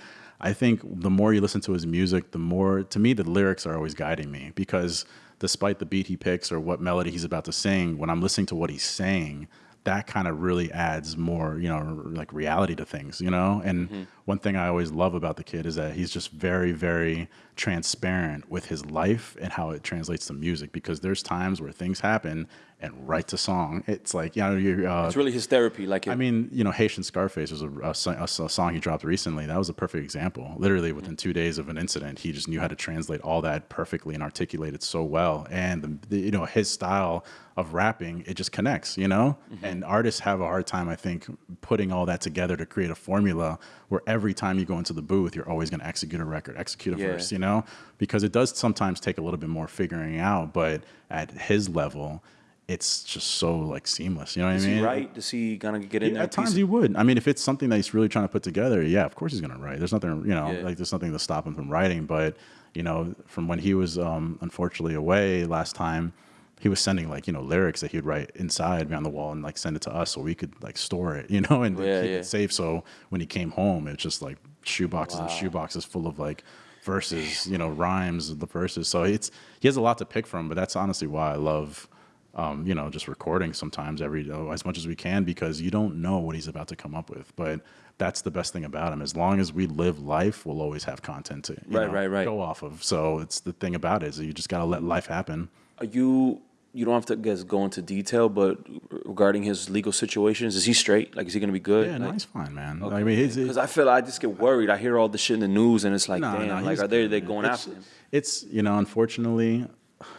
I think the more you listen to his music, the more to me the lyrics are always guiding me because despite the beat he picks or what melody he's about to sing, when I'm listening to what he's saying, that kind of really adds more, you know, like reality to things, you know? And mm-hmm. One thing I always love about the kid is that he's just very, very transparent with his life and how it translates to music because there's times where things happen and writes a song. It's like, you know, you're, uh, it's really his therapy. Like, it. I mean, you know, Haitian Scarface was a, a, a, song he dropped recently. That was a perfect example. Literally within two days of an incident, he just knew how to translate all that perfectly and articulate it so well. And, the, the, you know, his style of rapping, it just connects, you know? Mm-hmm. And artists have a hard time, I think, putting all that together to create a formula where every time you go into the booth, you're always going to execute a record, execute a yeah. verse, you know? Because it does sometimes take a little bit more figuring out, but at his level, it's just so like seamless. You know what Is I mean? He right? Does he gonna get in yeah, there? At times he would. I mean, if it's something that he's really trying to put together, yeah, of course he's gonna write. There's nothing, you know, yeah. like there's nothing to stop him from writing. But you know, from when he was um, unfortunately away last time, he was sending like you know lyrics that he'd write inside on the wall and like send it to us so we could like store it, you know, and yeah, keep yeah. it safe. So when he came home, it's just like shoeboxes wow. and shoeboxes full of like verses, you know, rhymes, of the verses. So it's he has a lot to pick from. But that's honestly why I love um, you know, just recording sometimes every oh, as much as we can because you don't know what he's about to come up with. But that's the best thing about him. As long as we live life, we'll always have content to right, know, right, right. go off of. So it's the thing about it is you just got to let life happen. Are you? You don't have to guess go into detail, but regarding his legal situations, is he straight? Like, is he going to be good? Yeah, like, no, he's fine, man. Okay. I mean, because I feel I just get worried. I hear all the shit in the news, and it's like, no, damn, no, like, are they they going it's, after him? It's you know, unfortunately,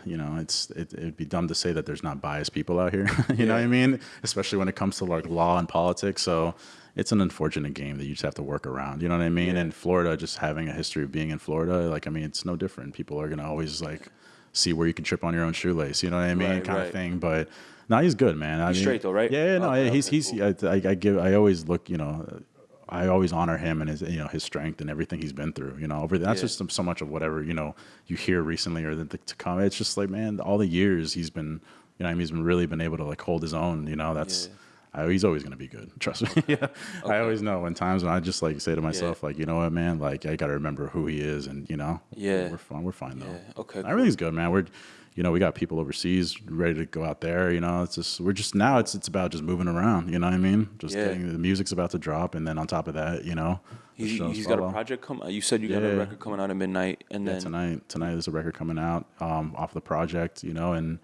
you know, it's it, would be dumb to say that there's not biased people out here. you yeah. know what I mean? Especially when it comes to like law and politics. So it's an unfortunate game that you just have to work around. You know what I mean? Yeah. And Florida, just having a history of being in Florida, like I mean, it's no different. People are gonna always like see where you can trip on your own shoelace. You know what I mean? Right, kind right. of thing. But no, he's good, man. I he's mean, straight though, right? Yeah, no, okay, he's okay, he's. Cool. I, I, give. I always look. You know, I always honor him and his you know his strength and everything he's been through. You know, over that's yeah. just so much of whatever you know you hear recently or the, the, to come. It's just like man, all the years he's been you know I mean, he's been really been able to like hold his own. You know, that's. Yeah. I, he's always going to be good. Trust me. yeah, okay. I always know when times when I just like say to myself, yeah. like, you know what, man, like I got to remember who he is, and you know, yeah, we're fine. We're fine though. Yeah. Okay. Cool. Everything's good, man. We're you know, we got people overseas ready to go out there. You know, it's just we're just now it's it's about just moving around. You know what I mean? Just yeah. getting the music's about to drop, and then on top of that, you know, he, has got a project come. You said you yeah. got a record coming out at midnight, and yeah, then tonight tonight there's a record coming out um, off the project. You know, and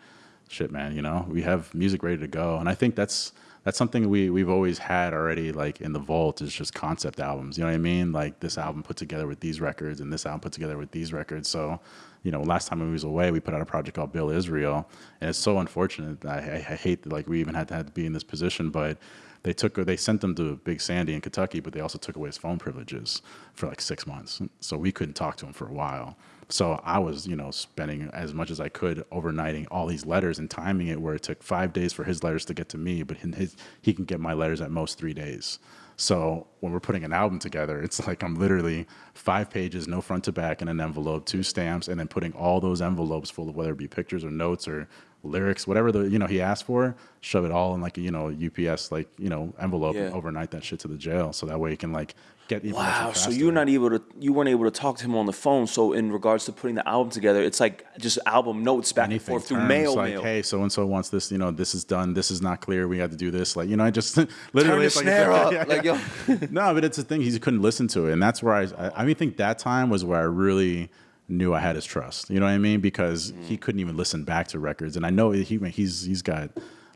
shit, man. You know, we have music ready to go, and I think that's that's something we we've always had already like in the vault is just concept albums. You know what I mean? Like this album put together with these records and this album put together with these records. So, you know, last time we was away, we put out a project called Bill Israel, and it's so unfortunate. I, I, I hate that like we even had to, had to be in this position, but they took they sent them to Big Sandy in Kentucky, but they also took away his phone privileges for like six months. So we couldn't talk to him for a while. So I was, you know, spending as much as I could overnighting all these letters and timing it where it took five days for his letters to get to me, but his, he can get my letters at most three days. So when we're putting an album together, it's like I'm literally five pages, no front to back in an envelope, two stamps, and then putting all those envelopes full of whether it be pictures or notes or lyrics, whatever the you know he asked for, shove it all in like a you know UPS like you know envelope Yeah. and overnight that shit to the jail, so that way he can like get information Wow, so you're not able to you weren't able to talk to him on the phone. So in regards to putting the album together, it's like just album notes back and forth through terms, mail, like mail. hey so and so wants this you know this is done this is not clear we got to do this like you know i just literally Turn it's like- snare up, yeah, like yo. no, but it's the thing. He couldn't listen to it, and that's where I. I, I mean, think that time was where I really knew I had his trust. You know what I mean? Because Mm. he couldn't even listen back to records, and I know he he's he's got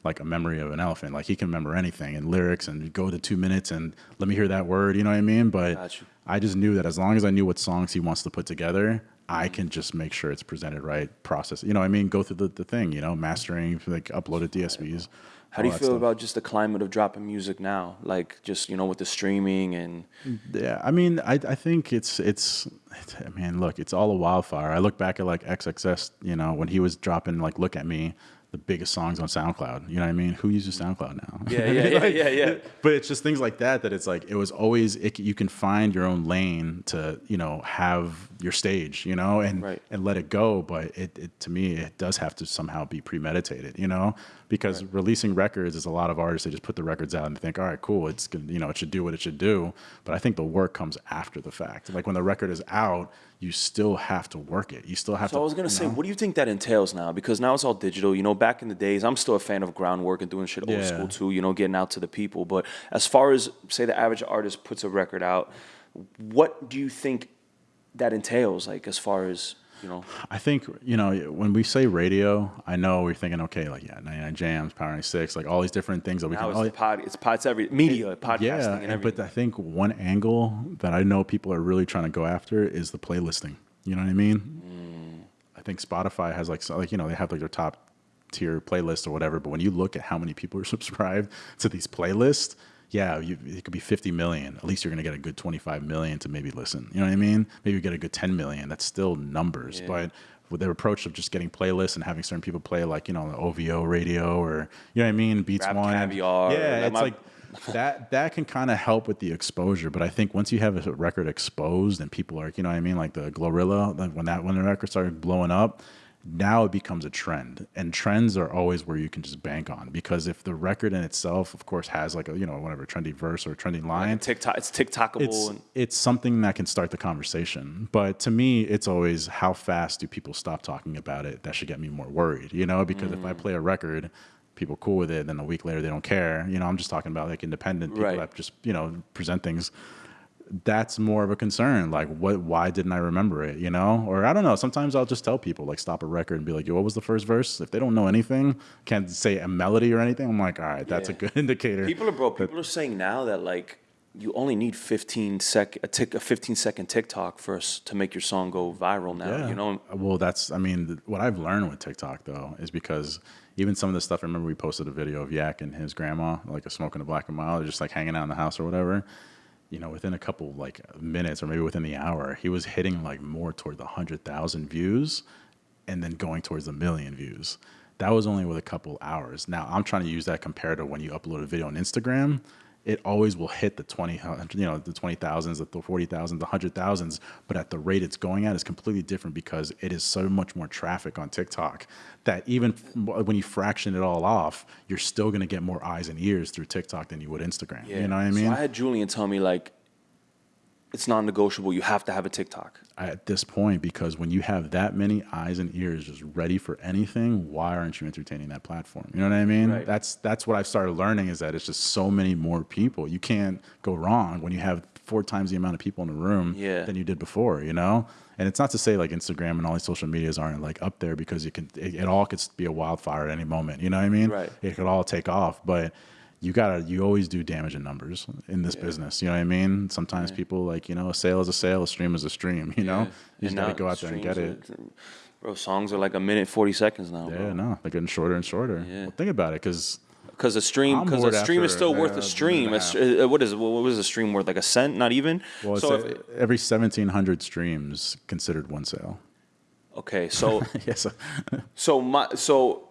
like a memory of an elephant. Like he can remember anything and lyrics, and go to two minutes and let me hear that word. You know what I mean? But Got you. I just knew that as long as I knew what songs he wants to put together. I Mm. can just make sure it's presented right, process. You know, what I mean, go through the, the thing. You know, mastering, like uploaded DSPs. How do you feel stuff. about just the climate of dropping music now? Like just you know with the streaming and Yeah, I mean, I I think it's it's, it's I mean, look, it's all a wildfire. I look back at like XXS, you know, when he was dropping like "Look at Me," the biggest songs on SoundCloud. You know what I mean? Who uses SoundCloud now? yeah, yeah, yeah, yeah, yeah. but it's just things like that that it's like it was always it, you can find your own lane to you know have your stage you know and Right. and let it go but it, it to me it does have to somehow be premeditated you know because releasing records is a lot of artists they just put the records out and think all right cool it's good you know it should do what it should do but i think the work comes after the fact like when the record is out you still have to work it you still have So to I was gonna say, know? what do you think that entails now? Because now it's all digital. You know, back in the days, I'm still a fan of groundwork and doing shit old Yeah. school too. You know, getting out to the people. But as far as say the average artist puts a record out, what do you think that entails? Like as far as you know, I think you know when we say radio, I know we're thinking okay, like yeah, 99 Jamz, Power 96, like all these different things that we now can. it's oh, pod, it's pod, it's every media, podcasting, yeah, and and- everything. but I think one angle that I know people are really trying to go after is the playlisting. You know what I mean? Mm. I think Spotify has like so- like you know they have like their top tier playlist or whatever, but when you look at how many people are subscribed to these playlists, yeah, you, it could be 50 million. At least you're going to get a good 25 million to maybe listen. You know what I mean? Maybe you get a good 10 million. That's still numbers, Yeah. but with their approach of just getting playlists and having certain people play like you know the OVO radio or you know what I mean, Beats Rap One, Caviar, yeah, it's like that that can kind of help with the exposure. But I think once you have a record exposed and people are, you know what I mean, like the GloRilla, like when that when the record started blowing up, now it becomes a trend. And trends are always where you can just bank on because if the record in itself, of course, has like a you know whatever trendy verse or trending like line, TikTok, it's TikTokable. it's and, it's something that can start the conversation. But to me, it's always how fast do people stop talking about it? That should get me more worried, you know? Because Mm. if I play a record, people cool with it, then a week later they don't care. You know, I'm just talking about like independent people Right. that just you know present things. That's more of a concern. Like, what? Why didn't I remember it? You know, or I don't know. Sometimes I'll just tell people, like, stop a record and be like, "Yo, what was the first verse?" If they don't know anything, can't say a melody or anything, I'm like, "All right, that's a good indicator." People are bro. People are saying now that like you only need 15 sec a tick a 15 second TikTok first to make your song go viral. Now you know. Well, that's I mean, th- what I've learned with TikTok though is because even some of the stuff. I remember we posted a video of Yak and his grandma, like a smoking a black and mild, just like hanging out in the house or whatever. You know, within a couple like minutes or maybe within the hour, he was hitting like more toward the hundred thousand views, and then going towards a million views. That was only with a couple hours. Now I'm trying to use that compared to when you upload a video on Instagram. It always will hit the twenty, you know, the twenty thousands, the forty thousands, the hundred thousands. But at the rate it's going at is completely different because it is so much more traffic on TikTok that even when you fraction it all off, you're still going to get more eyes and ears through TikTok than you would Instagram. You know what I mean? So I had Julian tell me like it's non-negotiable. You have to have a TikTok. at this point because when you have that many eyes and ears just ready for anything, why aren't you entertaining that platform? You know what I mean? Right. That's that's what I've started learning is that it's just so many more people. You can't go wrong when you have four times the amount of people in the room Yeah. than you did before, you know? And it's not to say like Instagram and all these social medias aren't like up there because you can it, it all could be a wildfire at any moment. You know what I mean? Right. It could all take off, but you gotta you always do damage in numbers in this business. You know what I mean? Sometimes people like, you know, a sale is a sale, a stream is a stream, you know? Yeah. You just gotta go out there and get it. are- Bro, songs are like a minute 40 seconds now. Yeah, no, they're getting shorter and shorter. Yeah. Well, think about it, because Because a stream, because a stream is still worth a stream. A uh, what is what was a stream worth? Like a cent? Not even. well, so if, a- every seventeen hundred streams considered one sale. Okay, so yes. so my so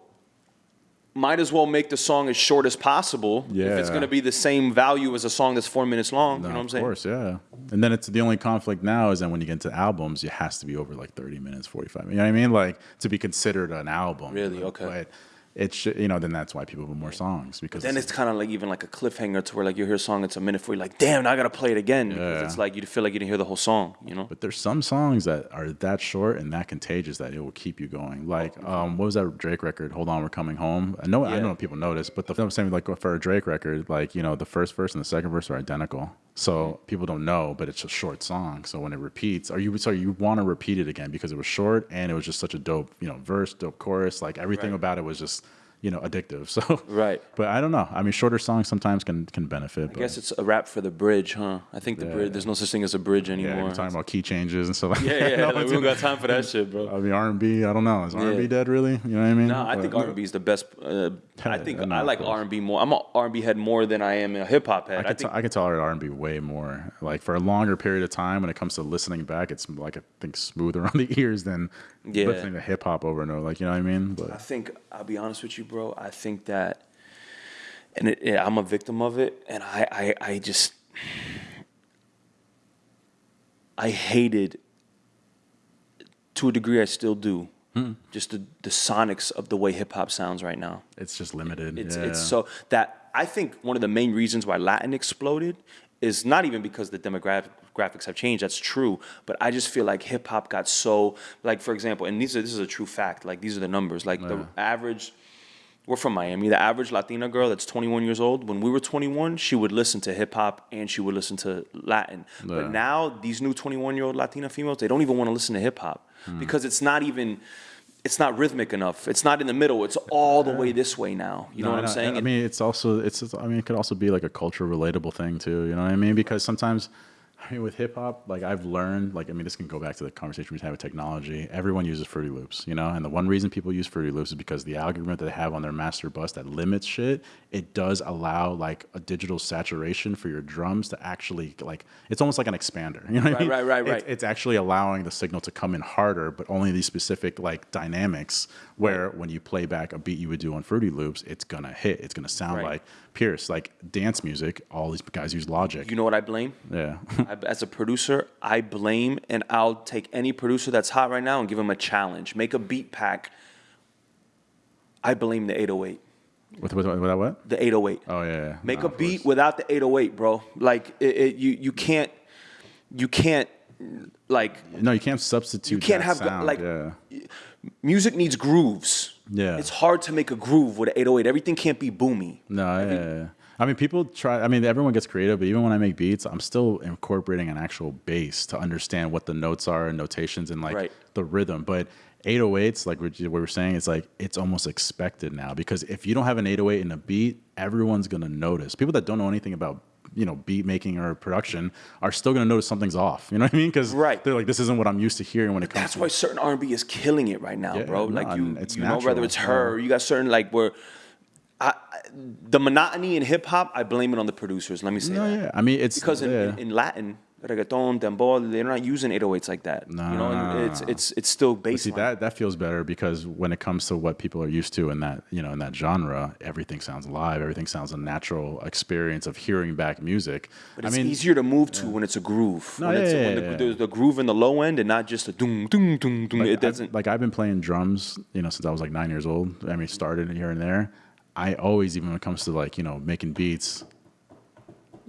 might as well make the song as short as possible yeah. if it's going to be the same value as a song that's four minutes long. you know what I'm saying? of course, yeah. And then it's the only conflict now is that when you get into albums, it has to be over like 30 minutes, 45. You know what I mean? Like to be considered an album. Really? Okay. But it should, you know, then that's why people have more songs because Then it's kind of like even like a cliffhanger to where like you hear a song, it's a minute for you, like, damn, I gotta play it again because Yeah. it's like you feel like you didn't hear the whole song, you know? But there's some songs that are that short and that contagious that it will keep you going. Like, um, what was that Drake record? Hold on, we're coming home. I know, I Yeah. know people notice, but the I'm saying like for a Drake record, like you know, the first verse and the second verse are identical, so people don't know, but it's a short song. So when it repeats, are you sorry you want to repeat it again because it was short and it was just such a dope, you know, verse, dope chorus, like everything Right. about it was just you know addictive. So Right. but I don't know. I mean, shorter songs sometimes can can benefit. I guess it's a rap for the bridge, huh? I think the Yeah. bridge. There's no such thing as a bridge yeah, anymore. you're talking about key changes and stuff. Like yeah, that. yeah. No, like, we don't got time for that shit, bro. I mean, R and B. I don't know. Is R and B Yeah. dead really? You know what I mean? No, I But- think R and B is the best. Uh, I think Yeah, no, I like. R and B more. I'm an R and B head more than I am a hip hop head. I I, can, think t- I can tolerate R and B way more. Like for a longer period of time, when it comes to listening back, it's like I think smoother on the ears than Yeah. listening to hip hop over and over. Like you know what I mean? But I think I'll be honest with you, bro. I think that, and it, yeah, I'm a victim of it, and I, I, I just, I hated, to a degree, I still do, Hmm. just the, the sonics of the way hip hop sounds right now. it's just limited. It's yeah. it's so that I think one of the main reasons why Latin exploded is not even because the demographics have changed. That's true, but I just feel like hip hop got so like for example, and these are this is a true fact. Like these are the numbers. Like the average. We're from Miami. The average Latina girl that's 21 years old, when we were 21, she would listen to hip hop and she would listen to Latin. Yeah. But now these new 21 year old Latina females, they don't even want to listen to hip hop hmm. because it's not even, it's not rhythmic enough. It's not in the middle. It's all the way this way now. You know No, what I'm saying? I mean, it's also it's. I mean, it could also be like a culture relatable thing too. You know what I mean? Because sometimes, I mean, with hip hop, like I've learned, like I mean, this can go back to the conversation we had with technology. Everyone uses Fruity Loops, you know, and the one reason people use Fruity Loops is because the algorithm that they have on their master bus that limits shit. It does allow like a digital saturation for your drums to actually like. It's almost like an expander. You know what Right, I mean? right, right, It's- right. it's actually allowing the signal to come in harder, but only these specific like dynamics where when you play back a beat you would do on Fruity Loops, it's gonna hit. It's gonna sound Right. like Pierce, like dance music. All these guys use Logic. You know what I blame? yeah, I, as a producer, I blame and I'll take any producer that's hot right now and give them a challenge. Make a beat pack. I blame the 808. with, with, with what? The 808. Oh yeah. yeah. Make No, a beat without the 808, bro. Like it, it, you you can't you can't like No, you can't substitute. you can't have sound. like yeah. music needs grooves. Yeah. It's hard to make a groove with an 808. Everything can't be boomy. No, yeah, yeah, yeah. I mean, people try. I mean, everyone gets creative, but even when I make beats, I'm still incorporating an actual bass to understand what the notes are and notations and like Right. the rhythm. But 808s, like what what we were saying, it's like it's almost expected now because if you don't have an 808 in a beat, everyone's gonna notice. People that don't know anything about you know beat making or production are still gonna notice something's off. You know what I mean? Because Right. they're like, this isn't what I'm used to hearing when it comes. That's to why certain R&B is killing it right now, Yeah, bro. no, Like you, it's you know, whether it's her, or you got certain like where I, I- the monotony in hip hop, I blame it on the producers. Let me say No, that. yeah. I mean, it's because in, yeah. in, in Latin, reggaeton, dembow, they're not using 808s like that. you know, it's it's it's still But see that that feels better because when it comes to what people are used to in that you know in that genre, everything sounds live. Everything sounds a natural experience of hearing back music. But I it's mean, easier to move to when it's a groove. No, when yeah, it's yeah, when the, yeah, yeah. there's the groove in the low end and not just a doom doom doom doom. like, it doesn't. like I've been playing drums, you know, since I was like nine years old. I mean, started here and there. I always, even when it comes to like you know making beats.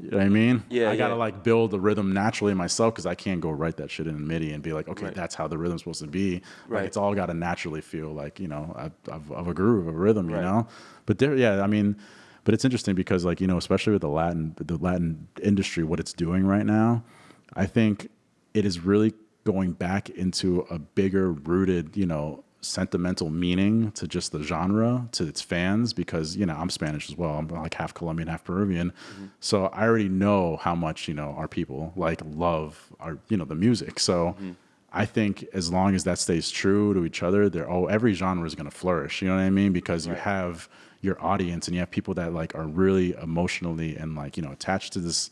You know what I mean? Yeah, I gotta yeah. like build the rhythm naturally myself because I can't go write that shit in MIDI and be like, okay, Right. that's how the rhythm's supposed to be. Right. Like it's all got to naturally feel like you know of a groove, of a rhythm, you Right. know. But there, yeah, I mean, but it's interesting because like you know, especially with the Latin, the Latin industry, what it's doing right now, I think it is really going back into a bigger rooted, you know, sentimental meaning to just the genre to its fans because you know I'm Spanish as well. I'm like half Colombian, half Peruvian, mm-hmm. so I already know how much you know our people like love our you know the music. So. Mm-hmm. I think as long as that stays true to each other, they're oh every genre is going to flourish. You know what I mean? Because you have your audience and you have people that like are really emotionally and like you know attached to this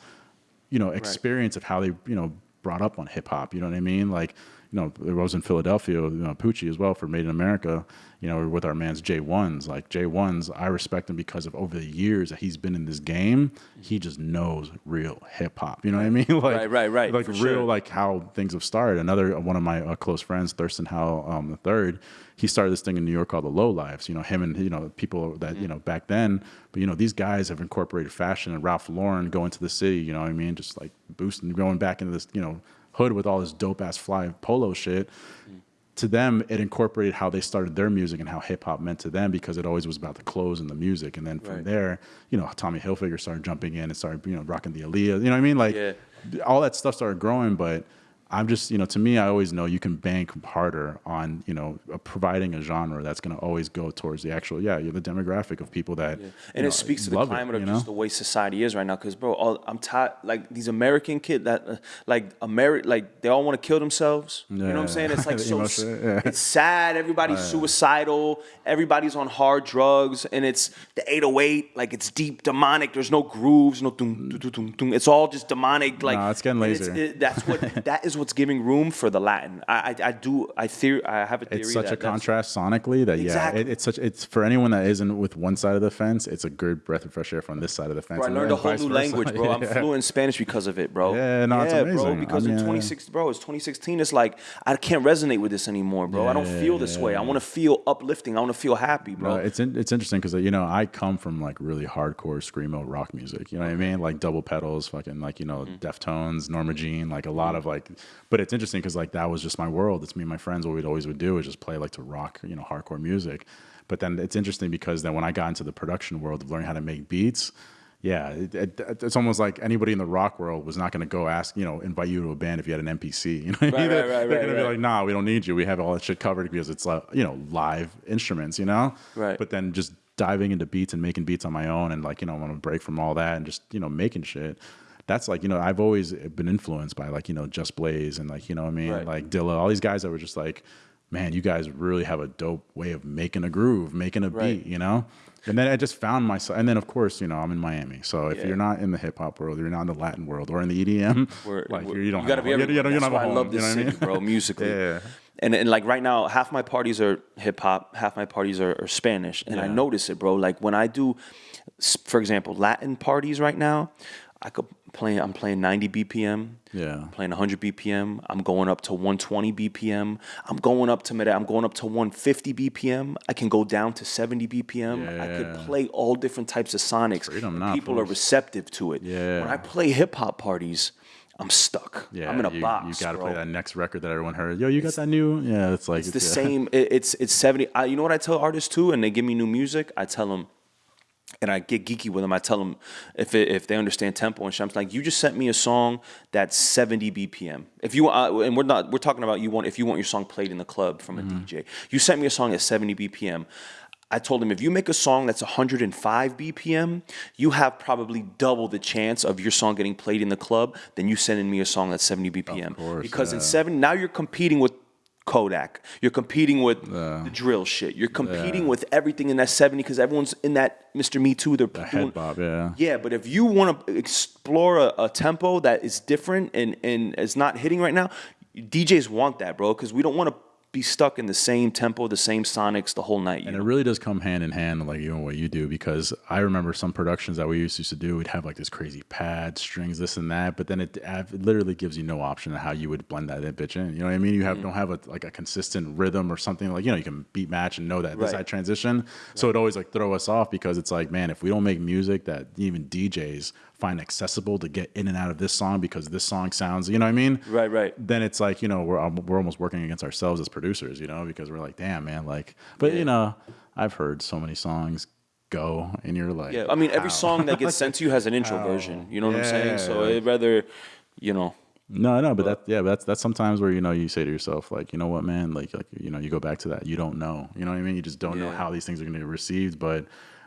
you know experience of how they you know brought up on hip hop. You know what I mean? Like you know, I was in Philadelphia, you know, Poochie as well for Made in America, you know, with our man's J1s. Like J1s, I respect him because of over the years that he's been in this game, he just knows real hip hop. You know what I mean? like, Right, right, right, Like real, sure. like how things have started. Another one of my uh, close friends, Thirstin Howl um, the third, he started this thing in New York called the Lo-Lifes. You know, him and you know people that you know back then. But you know, these guys have incorporated fashion and Ralph Lauren going to the city. You know what I mean? Just like boosting, going back into this you know hood with all this dope ass fly polo shit to them, it incorporated how they started their music and how hip hop meant to them because it always was about the clothes and the music. And then from Right. there, you know, Tommy Hilfiger started jumping in and started, you know, rocking the Aaliyah. You know what I mean? Like Yeah. all that stuff started growing, but I'm just, you know, to me, I always know you can bank harder on, you know, providing a genre that's going to always go towards the actual, yeah, you're the demographic of people that, you and know, it speaks to the love it, climate you of know? just the way society is right now. Because bro, all, I'm tired. Like these American kid that, uh, like Ameri- like they all want to kill themselves. You know what I'm saying? It's like so. emo s- shit, yeah. It's sad. Everybody's suicidal. Everybody's on hard drugs, and it's the 808. Like it's deep demonic. There's no grooves. No. Dum, dum, dum, dum. It's all just demonic. Like Nah, it's getting lazy. it- that's what. that is what's giving room for the Latin. I I, I do. I theory. I have a theory. it's such that a contrast sonically that Exactly. yeah, it, it's such it's for anyone that isn't with one side of the fence, it's a good breath of fresh air from this side of the fence. Bro, I learned a whole new versa. language, bro. I'm fluent in Spanish because of it, bro. Yeah, no, it's yeah, bro. amazing. Because I in mean, 26, bro, it's 2016. It's like I can't resonate with this anymore, bro. I don't feel this way. I want to feel uplifting. I want to feel happy, bro. No, it's in, it's interesting because you know I come from like really hardcore screamo rock music. You know what I mean? Like double pedals, fucking like you know Mm-hmm. Deftones, Norma Jean, like a lot of like. But it's interesting because like that was just my world. It's me and my friends. What we'd always would do is just play like to rock, you know, hardcore music. But then it's interesting because then when I got into the production world of learning how to make beats. Yeah, it, it, it's almost like anybody in the rock world was not going to go ask, you know, invite you to a band if you had an MPC. You know, what I mean? Right, they're, right, right, they're right, going to be like, nah, we don't need you. We have all that shit covered because it's like, you know, live instruments. You know, Right. But then just diving into beats and making beats on my own and like you know I want to break from all that and just you know making shit that's like you know I've always been influenced by like you know Just Blaze and like you know what I mean Right. like Dilla all these guys that were just like man you guys really have a dope way of making a groove making a Right. beat you know and then I just found myself and then of course you know I'm in Miami so if Yeah. you're not in the hip hop world you're not in the Latin world or in the EDM We're- like we're- you're, don't you gotta have be home. you don't, you That's don't why a I love this you know I city, mean? bro. Musically, Yeah. And and like right now, half my parties are hip hop, half my parties are, are Spanish, and I notice it, bro. Like when I do, for example, Latin parties right now, I could play. I'm playing 90 BPM. Yeah. I'm playing 100 BPM. I'm going up to 120 BPM. I'm going up to mid. I'm going up to 150 BPM. I can go down to 70 BPM. Yeah. I could play all different types of sonics. Freedom, people are receptive to it. Yeah. When I play hip hop parties, I'm stuck. Yeah, I'm in a you, box. You got to play that next record that everyone heard. Yo, you got that new? Yeah, it's like It's the yeah. same. It, it's it's seventy. I, you know what I tell artists too, and they give me new music. I tell them, and I get geeky with them. I tell them if it, if they understand tempo and shit. I'm like, you just sent me a song that's seventy BPM. If you uh, and we're not we're talking about you want if you want your song played in the club from a Mm-hmm. DJ. You sent me a song at seventy BPM. I told him if you make a song that's 105 BPM, you have probably double the chance of your song getting played in the club than you sending me a song that's 70 BPM. course, because in yeah. seven now you're competing with Kodak. You're competing with the drill shit. You're competing with everything in that 70 because everyone's in that Mr. Me Too. They're The doing- head bob, yeah. yeah, but if you want to explore a, a tempo that is different and, and is not hitting right now, DJs want that, bro, because we don't want to be stuck in the same tempo, the same sonics the whole night. And know? it really does come hand in hand, like you know what you do, because I remember some productions that we used to do. We'd have like this crazy pad, strings, this and that, but then it, it literally gives you no option of how you would blend that in, bitch in. You know what I mean? You have Mm-hmm. don't have a like a consistent rhythm or something like you know you can beat match and know that this Right. side transition. So it always like throw us off because it's like man, if we don't make music that even DJs find accessible to get in and out of this song because this song sounds, you know what I mean? Right, right. then it's like you know we're um, we're almost working against ourselves as producers, you know, because we're like, damn man, like. But you know, I've heard so many songs go, and you're like, Yeah, I mean, every how? song that gets sent to you has an intro version. You know what I'm saying? So Yeah. it rather, you know, No, no, but that yeah, that's that's sometimes where you know you say to yourself like, you know what, man, like like you know you go back to that, you don't know, you know what I mean? You just don't know how these things are going to be received. But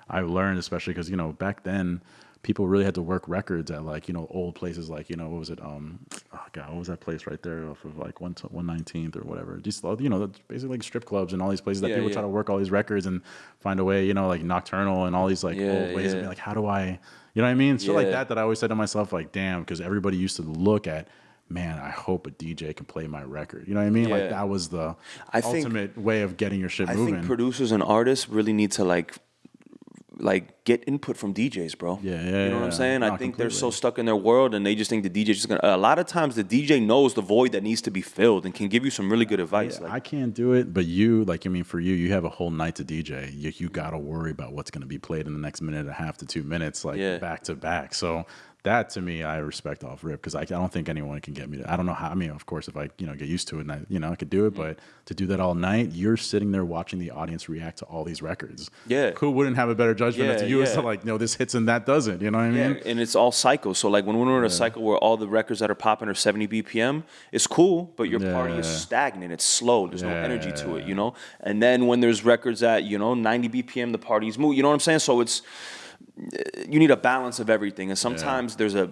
I've learned, especially because you know back then. People really had to work records at like you know old places like you know what was it um oh god what was that place right there off of like one one nineteenth or whatever just you know basically like strip clubs and all these places that Yeah, people yeah. try to work all these records and find a way you know like nocturnal and all these like Yeah, old ways of being like how do I you know what I mean shit like that that I always said to myself like damn because everybody used to look at man, I hope a DJ can play my record. You know what I mean? Yeah. Like that was the I think- ultimate way of getting your shit I moving. think producers and artists really need to like like get input from DJs, bro. Yeah, yeah, You know what. I'm saying? I think they're so stuck in their world and they just think the DJ's just gonna. A lot of times the DJ knows the void that needs to be filled and can give you some really good advice. Yeah, like, I can't do it, but you, like, I mean, for you, you have a whole night to DJ. You, you got to worry about what's going to be played in the next minute and a half to two minutes, like Yeah. back to back. So that to me, I respect off rip because I, I don't think anyone can get me. To, I don't know how. I mean, of course, if I you know get used to it and I you know I could do it, mm-hmm. but to do that all night, you're sitting there watching the audience react to all these records. Yeah. who wouldn't have a better judgment Yeah, to you as to like, no, this hits and that doesn't. You know what I mean? Yeah, and it's all cycles. So like when we're in a cycle where all the records that are popping are 70 BPM, it's cool, but your party is stagnant. It's slow. There's no energy to it, you know. And then when there's records at you know 90 BPM, the party's move. You know what I'm saying? So it's you need a balance of everything, and sometimes there's a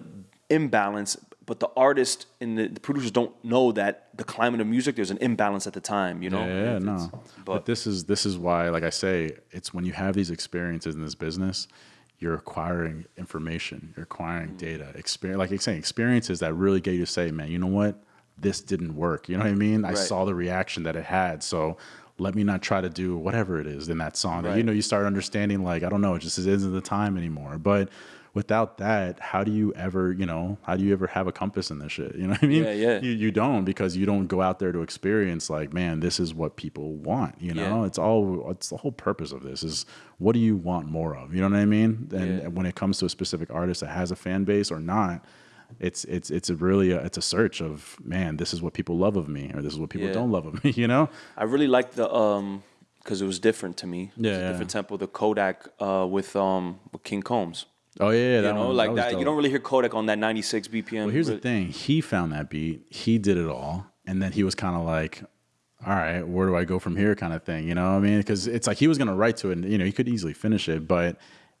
imbalance. But the artist and the, the producers don't know that the climate of music. There's an imbalance at the time, you know. Yeah, yeah, no. But, But, this is this is why, like I say, it's when you have these experiences in this business, you're acquiring information, you're acquiring mm. data, experience. Like you're saying, experiences that really get you to say, man, you know what, this didn't work. You know what I mean? I Right. saw the reaction that it had, so. Let me not try to do whatever it is in that song. That, you know, you start understanding like I don't know, it just isn't the time anymore. But without that, how do you ever, you know, how do you ever have a compass in this shit? You know what I mean? Yeah, yeah. You, you don't because you don't go out there to experience like, man, this is what people want. You know, Yeah. it's all it's the whole purpose of this is what do you want more of? You know what I mean? And Yeah. when it comes to a specific artist that has a fan base or not, it's it's it's a really a, it's a search of man, this is what people love of me, or this is what people Yeah. don't love of me. You know? I really like the um because it was different to me. Yeah, yeah. different tempo. The Kodak uh, with um with King Combs. Oh yeah, yeah You that know, one- like was that. You don't really hear Kodak on that 96 BPM. Well, here's really- the thing. He found that beat. He did it all, and then he was kind of like, "All right, where do I go from here?" Kind of thing. You know what I mean? Because it's like he was gonna write to it, and you know he could easily finish it, but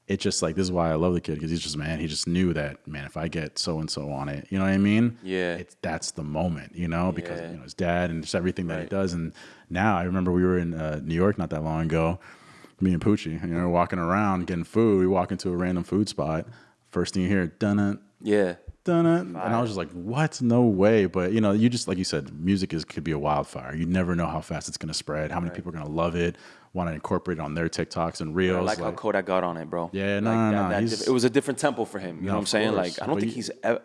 it's just like this is why I love the kid because he's just man. He just knew that man. If I get so and so on it, you know what I mean? Yeah. It's that's the moment, you know, because Yeah. you know his dad and just everything that he does. And now I remember we were in uh, New York not that long ago. Me and Poochie, you know, walking around getting food. We walk into a random food spot. First thing you hear, dun it Yeah. dun it. And I was just like, what? No way. But you know, you just like you said, music is could be a wildfire. You never know how fast it's gonna spread, how many people are gonna love it, want to incorporate it on their TikToks and I reels. like, how Kodak got on it, bro. Yeah, no, like no, that- no, that diff- it was a different tempo for him. You know what I'm saying? course. Like I don't But think you- he's. Ever,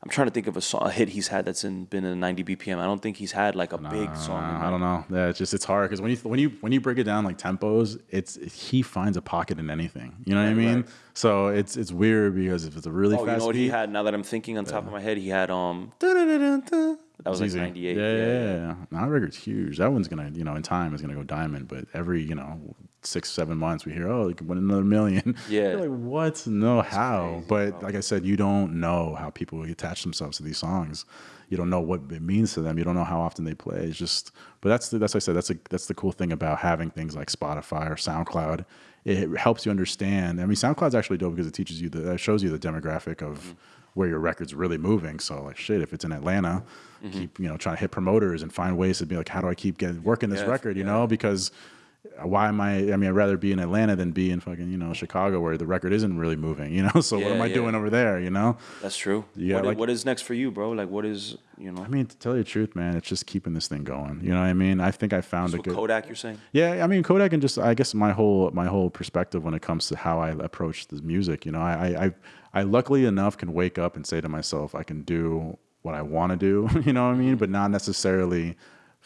I'm trying to think of a song, a hit he's had that's in been in 90 BPM. I don't think he's had like a big song. I don't know. Yeah, it's just it's hard because when you when you when you break it down like tempos, it's he finds a pocket in anything. You know what I mean? right. So it's it's weird because if it's a really Oh, fast you know what beat, he had? Now that I'm thinking on top of my head, he had um. That was like easy. 98. Yeah, yeah, yeah. yeah. That record's huge. That one's gonna, you know, in time is gonna go diamond. But every, you know, six, seven months we hear, oh, it win another million. Yeah. You're like, what? No, how? but like I said, you don't know how people attach themselves to these songs. You don't know what it means to them. You don't know how often they play. It's just, but that's the, that's what I said. That's a, that's the cool thing about having things like Spotify or SoundCloud. It helps you understand. I mean, SoundCloud's actually dope because it teaches you the, shows you the demographic of mm-hmm. where your record's really moving. So like, shit, if it's in Atlanta, mm-hmm. keep you know trying to hit promoters and find ways to be like, how do I keep getting working this Yeah, record? You know, because why am I? I mean, I'd rather be in Atlanta than be in fucking you know Chicago where the record isn't really moving. You know, so what am I yeah. doing over there? You know. That's true. Yeah, What like- what is next for you, bro? Like, what is you know? I mean, to tell you the truth, man, it's just keeping this thing going. You know what I mean? I think I found a good. Kodak, you're saying? Yeah, I mean Kodak and just I guess my whole my whole perspective when it comes to how I approach the music. You know, I I I, I luckily enough can wake up and say to myself, I can do what I want to do. You know what I mean? Mm-hmm. But not necessarily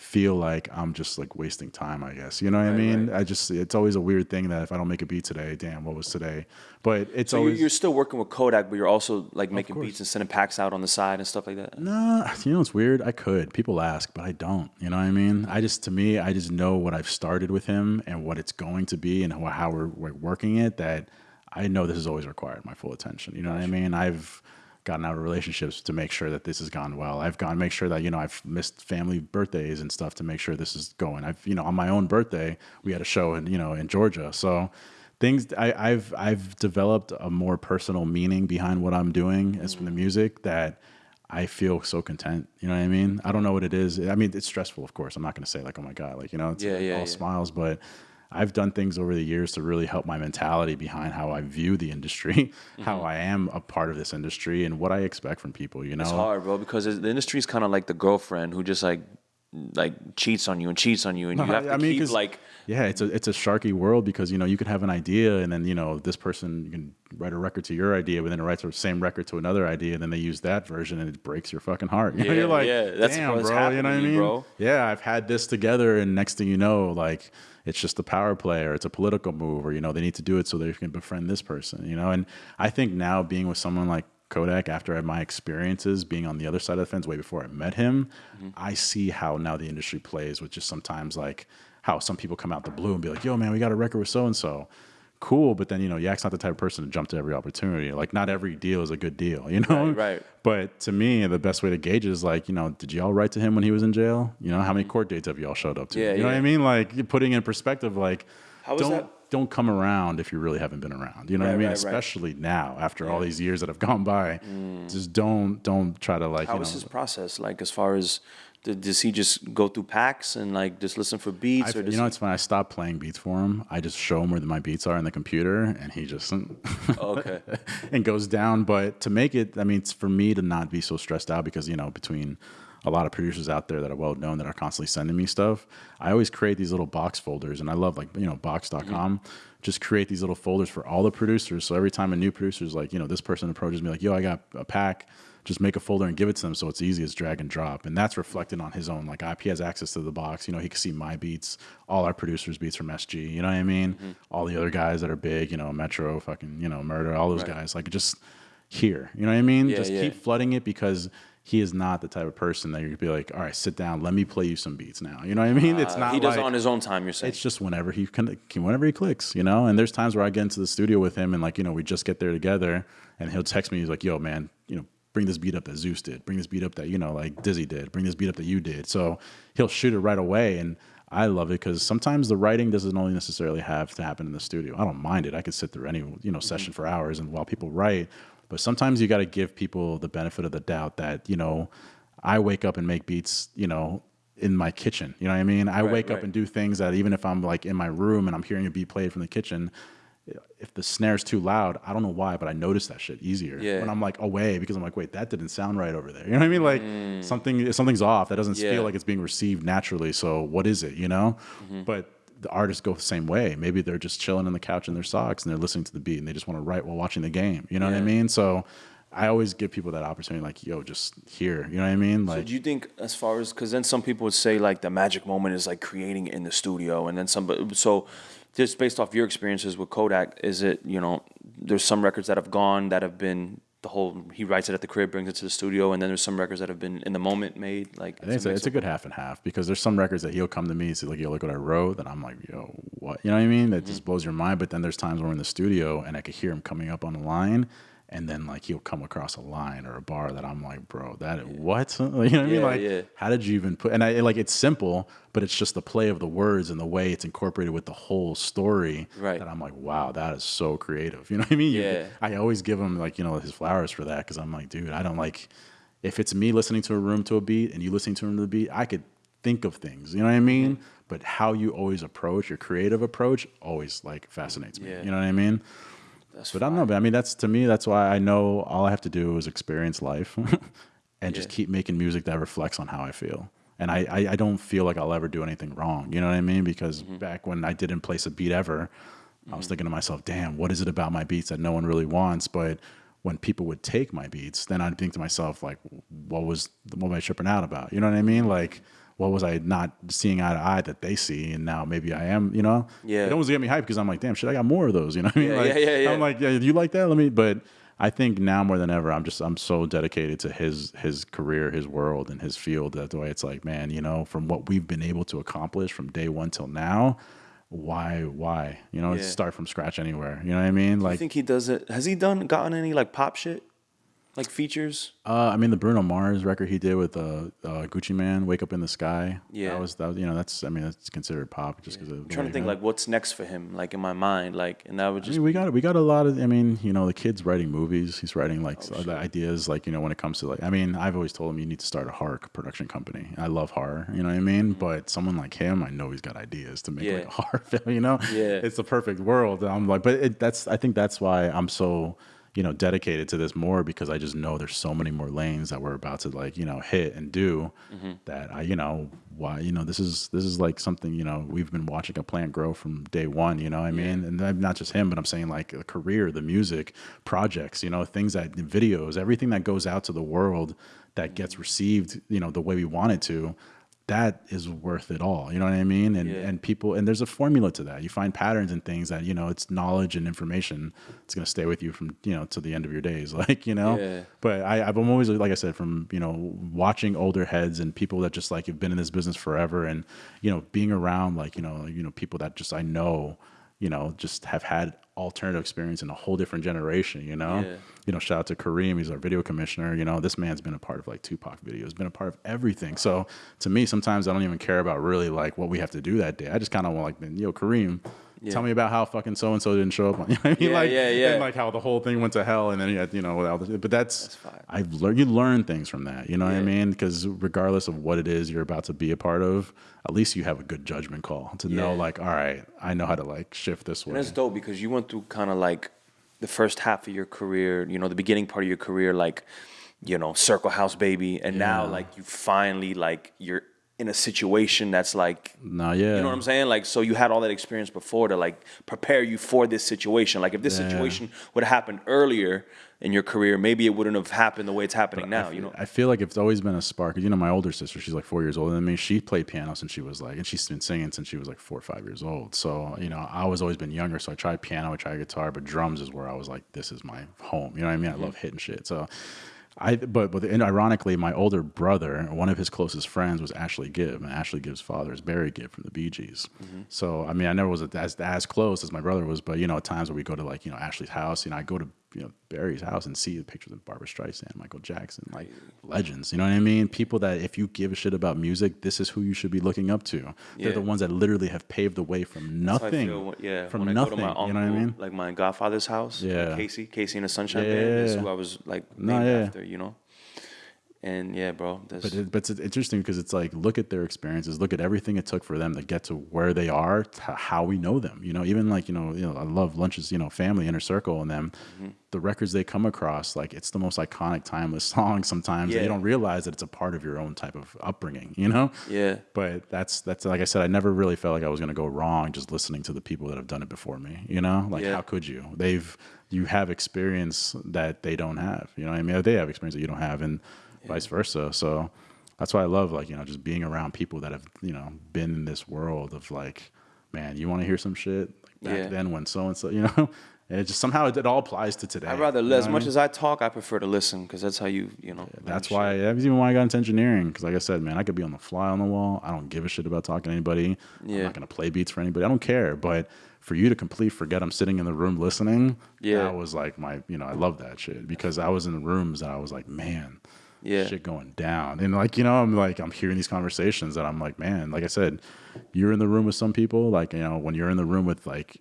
feel like I'm just like wasting time. I guess you know what I mean. right. I just it's always a weird thing that if I don't make a beat today, damn, what was today? But it's So you're, always you're still working with Kodak, but you're also like making beats and sending packs out on the side and stuff like that. Nah, you know it's weird. I could. People ask, but I don't. You know what I mean? I just to me, I just know what I've started with him and what it's going to be and how, how we're, we're working it. That I know this has always required my full attention. You know what I mean? I've gotten out of relationships to make sure that this has gone well. I've gone make sure that you know I've missed family birthdays and stuff to make sure this is going. I've you know on my own birthday we had a show in you know in Georgia, so things I, I've I've developed a more personal meaning behind what I'm doing as from the mm. music that I feel so content. You know what I mean? I don't know what it is. I mean, it's stressful, of course. I'm not going to say like, oh my god, like you know, it's Yeah, yeah, all yeah. smiles, but I've done things over the years to really help my mentality behind how I view the industry, how Mm-hmm. I am a part of this industry, and what I expect from people. You know, It's hard, bro, because the industry is kind of like the girlfriend who just like like cheats on you and cheats on you, and you have to I mean, keep like yeah, it's a it's a sharky world because you know you could have an idea and then you know this person can write a record to your idea, but then it writes the same record to another idea, and then they use that version and it breaks your fucking heart. you know you're like, yeah, that's damn, bro. You know what I mean, bro. Yeah, I've had this together, and next thing you know, like it's just a power play or it's a political move, or you know they need to do it so they can befriend this person. You know, and I think now being with someone like Kodak after my experiences being on the other side of the fence way before I met him, Mm-hmm. I see how now the industry plays with just sometimes like how some people come out the blue and be like, yo, man, we got a record with so and so. Cool, but then you know, Yak's not the type of person to jump to every opportunity. Like, not every deal is a good deal, you know. Right, right. But to me, the best way to gauge is like, you know, did y'all write to him when he was in jail? You know, how many court dates have y'all showed up to? Yeah, you know what. I mean? Like, putting in perspective, like, How don't that? don't come around if you really haven't been around. You know what I mean? right, right. Especially now, after all these years that have gone by, mm. just don't don't try to like How you was know. his process? Like, as far as does he just go through packs and like just listen for beats, I, or you know, it's when I stop playing beats for him. I just show him where my beats are in the computer, and he just okay, and goes down. But to make it, I mean, it's for me to not be so stressed out because you know, between a lot of producers out there that are well known that are constantly sending me stuff, I always create these little box folders, and I love like you know Box.com. Mm-hmm. Just create these little folders for all the producers. So every time a new producer is like, you know, this person approaches me like, yo, I got a pack. Just make a folder and give it to them so it's easy as drag and drop. And that's reflected on his own. Like, IP has access to the box. You know, he can see my beats, all our producers' beats from SG. You know what I mean? All the other guys that are big, you know, Metro, fucking, you know, Murder, all those Right. guys. Like, just here. You know what I mean? Yeah, just yeah. keep flooding it because he is not the type of person that you're gonna be like, all right, sit down, let me play you some beats now. You know what I mean? it's Uh, not he does like, it on his own time. You're saying it's just whenever he can, whenever he clicks, you know. And there's times where I get into the studio with him, and like you know, we just get there together, and he'll text me. He's like, "Yo, man, you know, bring this beat up that Zeus did. Bring this beat up that you know, like Dizzy did. Bring this beat up that you did." So he'll shoot it right away, and I love it because sometimes the writing doesn't only necessarily have to happen in the studio. I don't mind it. I could sit through any you know session mm-hmm. for hours, and while people write, but sometimes you got to give people the benefit of the doubt that you know, I wake up and make beats, you know. In my kitchen, you know what I mean. I Right, wake up and do things that even if I'm like in my room and I'm hearing a beat played from the kitchen, if the snare's too loud, I don't know why, but I notice that shit easier Yeah. when I'm like away because I'm like, wait, that didn't sound right over there. You know what I mean? Like something something's off. That doesn't Mm. Yeah. feel like it's being received naturally. So what is it? You know? Mm-hmm. But the artists go the same way. Maybe they're just chilling on the couch in their socks and they're listening to the beat and they just want to write while watching the game. You know what I mean? So I always give people that opportunity, like, yo, just here. You know what I mean? So Like, do you think, as far as, because then some people would say like the magic moment is like creating in the studio, and then some. So, just based off your experiences with Kodak, is it you know there's some records that have gone that have been the whole he writes it at the crib, brings it to the studio, and then there's some records that have been in the moment made. Like I think it's a, it's a good half and half because there's some records that he'll come to me and say like, "Yo, look what I wrote," and I'm like, "Yo, what?" You know what I mean? That Mm-hmm. just blows your mind. But then there's times when we're in the studio and I could hear him coming up on the line, and then like he'll come across a line or a bar that I'm like, "Bro, that what?" You know what I mean? Like, yeah. how did you even put? And I like it's simple, but it's just the play of the words and the way it's incorporated with the whole story. Right. That I'm like, wow, that is so creative. You know what I mean? You- Yeah. I always give him like you know his flowers for that because I'm like, dude, I don't like if it's me listening to a room to a beat and you listening to a room to a beat, I could think of things. You know what I mean? Mm-hmm. But how you always approach your creative approach always like fascinates me. Yeah. You know what I mean? That's But I don't know. But I mean, that's to me. That's why I know all I have to do is experience life, and just keep making music that reflects on how I feel. And I, I, I don't feel like I'll ever do anything wrong. You know what I mean? Because Mm-hmm. back when I didn't place a beat ever, I was thinking to myself, "Damn, what is it about my beats that no one really wants?" But when people would take my beats, then I'd think to myself, like, "What was what am I tripping out about?" You know what I mean? Like, what was I not seeing eye to eye that they see, and now maybe I am. You know? Yeah. It almost get me hyped because I'm like, "Damn, shit, I got more of those." You know what I mean? Yeah, like, yeah, yeah, yeah. I'm like, yeah, do you like that? Let me. But I think now more than ever, I'm just I'm so dedicated to his his career, his world, and his field. That the way it's like, man, you know, from what we've been able to accomplish from day one till now, why why you know Yeah. start from scratch anywhere? You know what I mean? Like, I Like, think he does it. Has he done gotten any like pop shit? Like features? Uh, I mean, the Bruno Mars record he did with uh, uh, Gucci Mane, "Wake Up in the Sky." Yeah. that was that. was- You know, that's I mean, that's considered pop just because. I'm trying to think like what's next for him, like in my mind, like, and that would I just mean, we got we got a lot of. I mean, you know, the kid's writing movies. He's writing like Oh, ideas, like you know, when it comes to like. I mean, I've always told him you need to start a horror production company. I love horror, you know what I mean. But someone like him, I know he's got ideas to make like Mm-hmm. A horror film. You know, Yeah. it's the perfect world. I'm like, but it, that's. I think that's why I'm so you know dedicated to this more because I just know there's so many more lanes that we're about to like you know hit and do Mm-hmm. that I you know why you know this is this is like something you know we've been watching a plant grow from day one you know what I mean? And then not just him but I'm saying like a career the music projects you know things that videos everything that goes out to the world that gets received you know the way we want it to that is worth it all you know what i mean and Yeah. and people and there's a formula to that you find patterns and things that you know it's knowledge and information it's going to stay with you from you know to the end of your days like you know Yeah. but I, I've always, like I said, from you know watching older heads and people that just like have been in this business forever, and you know being around like you know you know people that just I know, you know, just have had alternative experience in a whole different generation. You know, Yeah. you know, shout out to Kareem, he's our video commissioner. You know, this man's been a part of like Tupac videos, been a part of everything. So to me, sometimes I don't even care about really like what we have to do that day. I just kind of want like, yo, Kareem. Yeah. Tell me about how fucking so and so didn't show up. On, you know what I mean? Yeah, like, yeah, yeah. And like how the whole thing went to hell, and then you had, you know, without the, but that's, fire. I've learned you learn things from that. You know what I mean? Because regardless of what it is you're about to be a part of, at least you have a good judgment call to know, like, all right, I know how to like shift this way. And that's dope because you went through kind of like the first half of your career, you know, the beginning part of your career, like, you know, Circle House baby, and now like you finally like you're in a situation that's like, No, yeah, you know what I'm saying? Like, so you had all that experience before to like prepare you for this situation. Like, if this Yeah. situation would have happened earlier in your career, maybe it wouldn't have happened the way it's happening now. You know? I feel like it's always been a spark. You know, my older sister, she's like four years older than me. She played piano since she was like, and she's been singing since she was like four or five years old. So, you know, I was always been younger. So I tried piano, I tried guitar, but drums is where I was like, this is my home. You know what I mean? I mm-hmm. love hitting shit. So, I, but, but and ironically, my older brother, one of his closest friends was Ashley Gibb, and Ashley Gibb's father is Barry Gibb from the Bee Gees. Mm-hmm. So, I mean, I never was as, as close as my brother was, but, you know, at times where we go to like, you know, Ashley's house, you know, I go to, you know, Barry's house and see the pictures of Barbra Streisand, Michael Jackson, like legends, you know what I mean? People that if you give a shit about music, this is who you should be looking up to. They're Yeah. the ones that literally have paved the way from nothing. feel yeah, from nothing. I go to my uncle, you know what I mean? like my godfather's house, Yeah. KC, KC and the Sunshine Yeah, Band. That's yeah. who I was like No, named yeah. after, you know. And yeah, bro, But, it, but it's interesting because it's like look at their experiences, look at everything it took for them to get to where they are, to how we know them. You know, even like you know, you know, I love lunches, you know, family inner circle, and them, Mm-hmm. the records they come across, like it's the most iconic, timeless song. Sometimes Yeah. you don't realize that it's a part of your own type of upbringing. You know. yeah, But that's that's like I said, I never really felt like I was gonna go wrong just listening to the people that have done it before me. You know, like Yeah. how could you? They've you have experience that they don't have. You know what I mean? They have experience that you don't have, and vice versa. So that's why I love like you know just being around people that have you know been in this world of like, man, you want to hear some shit like back Yeah. then when so and so, you know. And it just somehow it, it all applies to today. I'd rather you know as I much mean? as I talk, I prefer to listen because that's how you, you know. learn That's shit. why that's even why I got into engineering. Because like I said, man, I could be on the fly on the wall. I don't give a shit about talking to anybody. I'm Yeah. not gonna play beats for anybody. I don't care. But for you to complete forget I'm sitting in the room listening, Yeah. that was like my you know, I love that shit. Because I was in the rooms that I was like, man, Yeah. shit going down. And like, you know, I'm like I'm hearing these conversations that I'm like, man, like I said, you're in the room with some people, like, you know, when you're in the room with like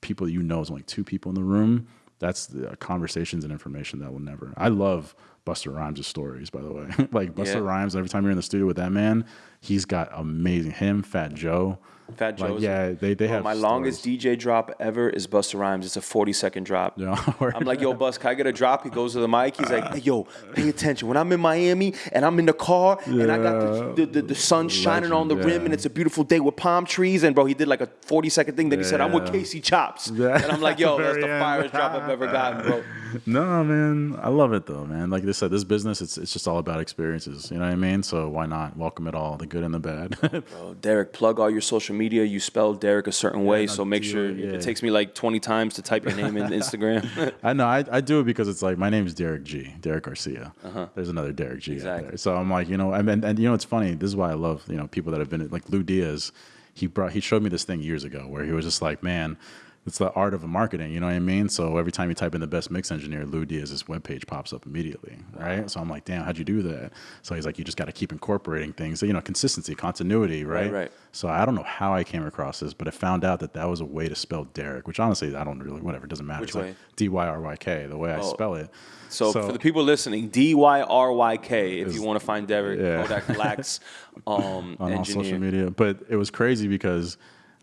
people you know is only two people in the room. That's the conversations and information that will never. I love Busta Rhymes' stories, by the way. like Busta Yeah. Rhymes, every time you're in the studio with that man, he's got amazing. Him, Fat Joe, Fat like, yeah, they they Bro, have my stories. longest DJ drop ever is Busta Rhymes. It's a 40 second drop. Know, I'm like, yo, Bus, can I get a drop? He goes to the mic. He's like, hey, yo, pay attention. When I'm in Miami and I'm in the car and I got the, the, the, the sun shining on the Legend, rim and it's a beautiful day with palm trees. And, bro, he did like a 40 second thing. Then he said, I'm with Casey Chops. Yeah. And I'm like, yo, that's the firest drop I've ever gotten, bro. no, man, I love it though, man. Like I said, this business, it's it's just all about experiences. You know what I mean? So why not welcome it all, the good and the bad. Bro, Derek, plug all your social media. You spell Derek a certain way, so make sure it, yeah. it takes me like 20 times to type your name in Instagram. I know. I, I do it because it's like my name is Derek G. Derek Garcia. Uh-huh. There's another Derek G out there. So I'm like, you know, I mean, and you know, it's funny. This is why I love you know people that have been like Lu Diaz. He brought he showed me this thing years ago where he was just like, man, it's the art of marketing. You know what I mean? So every time you type in the best mix engineer, Lu Diaz's webpage pops up immediately, right? So I'm like, damn, how'd you do that? So he's like, you just got to keep incorporating things. So, you know, consistency, continuity, right? right. So I don't know how I came across this, but I found out that that was a way to spell Derek, which honestly I don't really whatever it doesn't matter. Which it's like? D Y R Y K, the way I Oh. spell it. So, for the people listening, D Y R Y K. If you want to find Derek Yeah. Kodak Blacks um, on all social media. But it was crazy because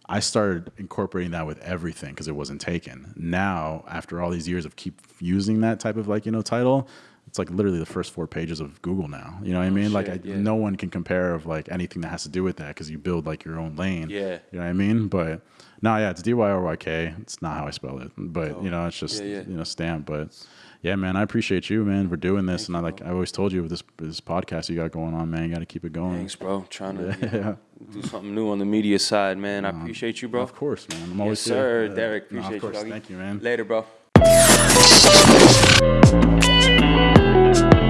I started incorporating that with everything because it wasn't taken. Now, after all these years of keep using that type of like you know title, it's like literally the first four pages of Google now. You know what I oh, mean? like I, Oh, yeah. no one can compare of like anything that has to do with that because you build like your own lane. Yeah. you know what I mean? But no, yeah, it's D Y R Y K. It's not how I spell it, but oh, you know, it's just Oh. Yeah, yeah. you know stamp. But yeah, man, I appreciate you, man, for doing this. and I like I always told you with this this podcast you got going on, man, you got to keep it going. Thanks, bro. Trying to you know, do something new on the media side, man. I appreciate you, bro. Of course, man. I'm Yes, always sir. here. Yeah. Derek, No, appreciate of course. you. Thank you, man. Later, bro.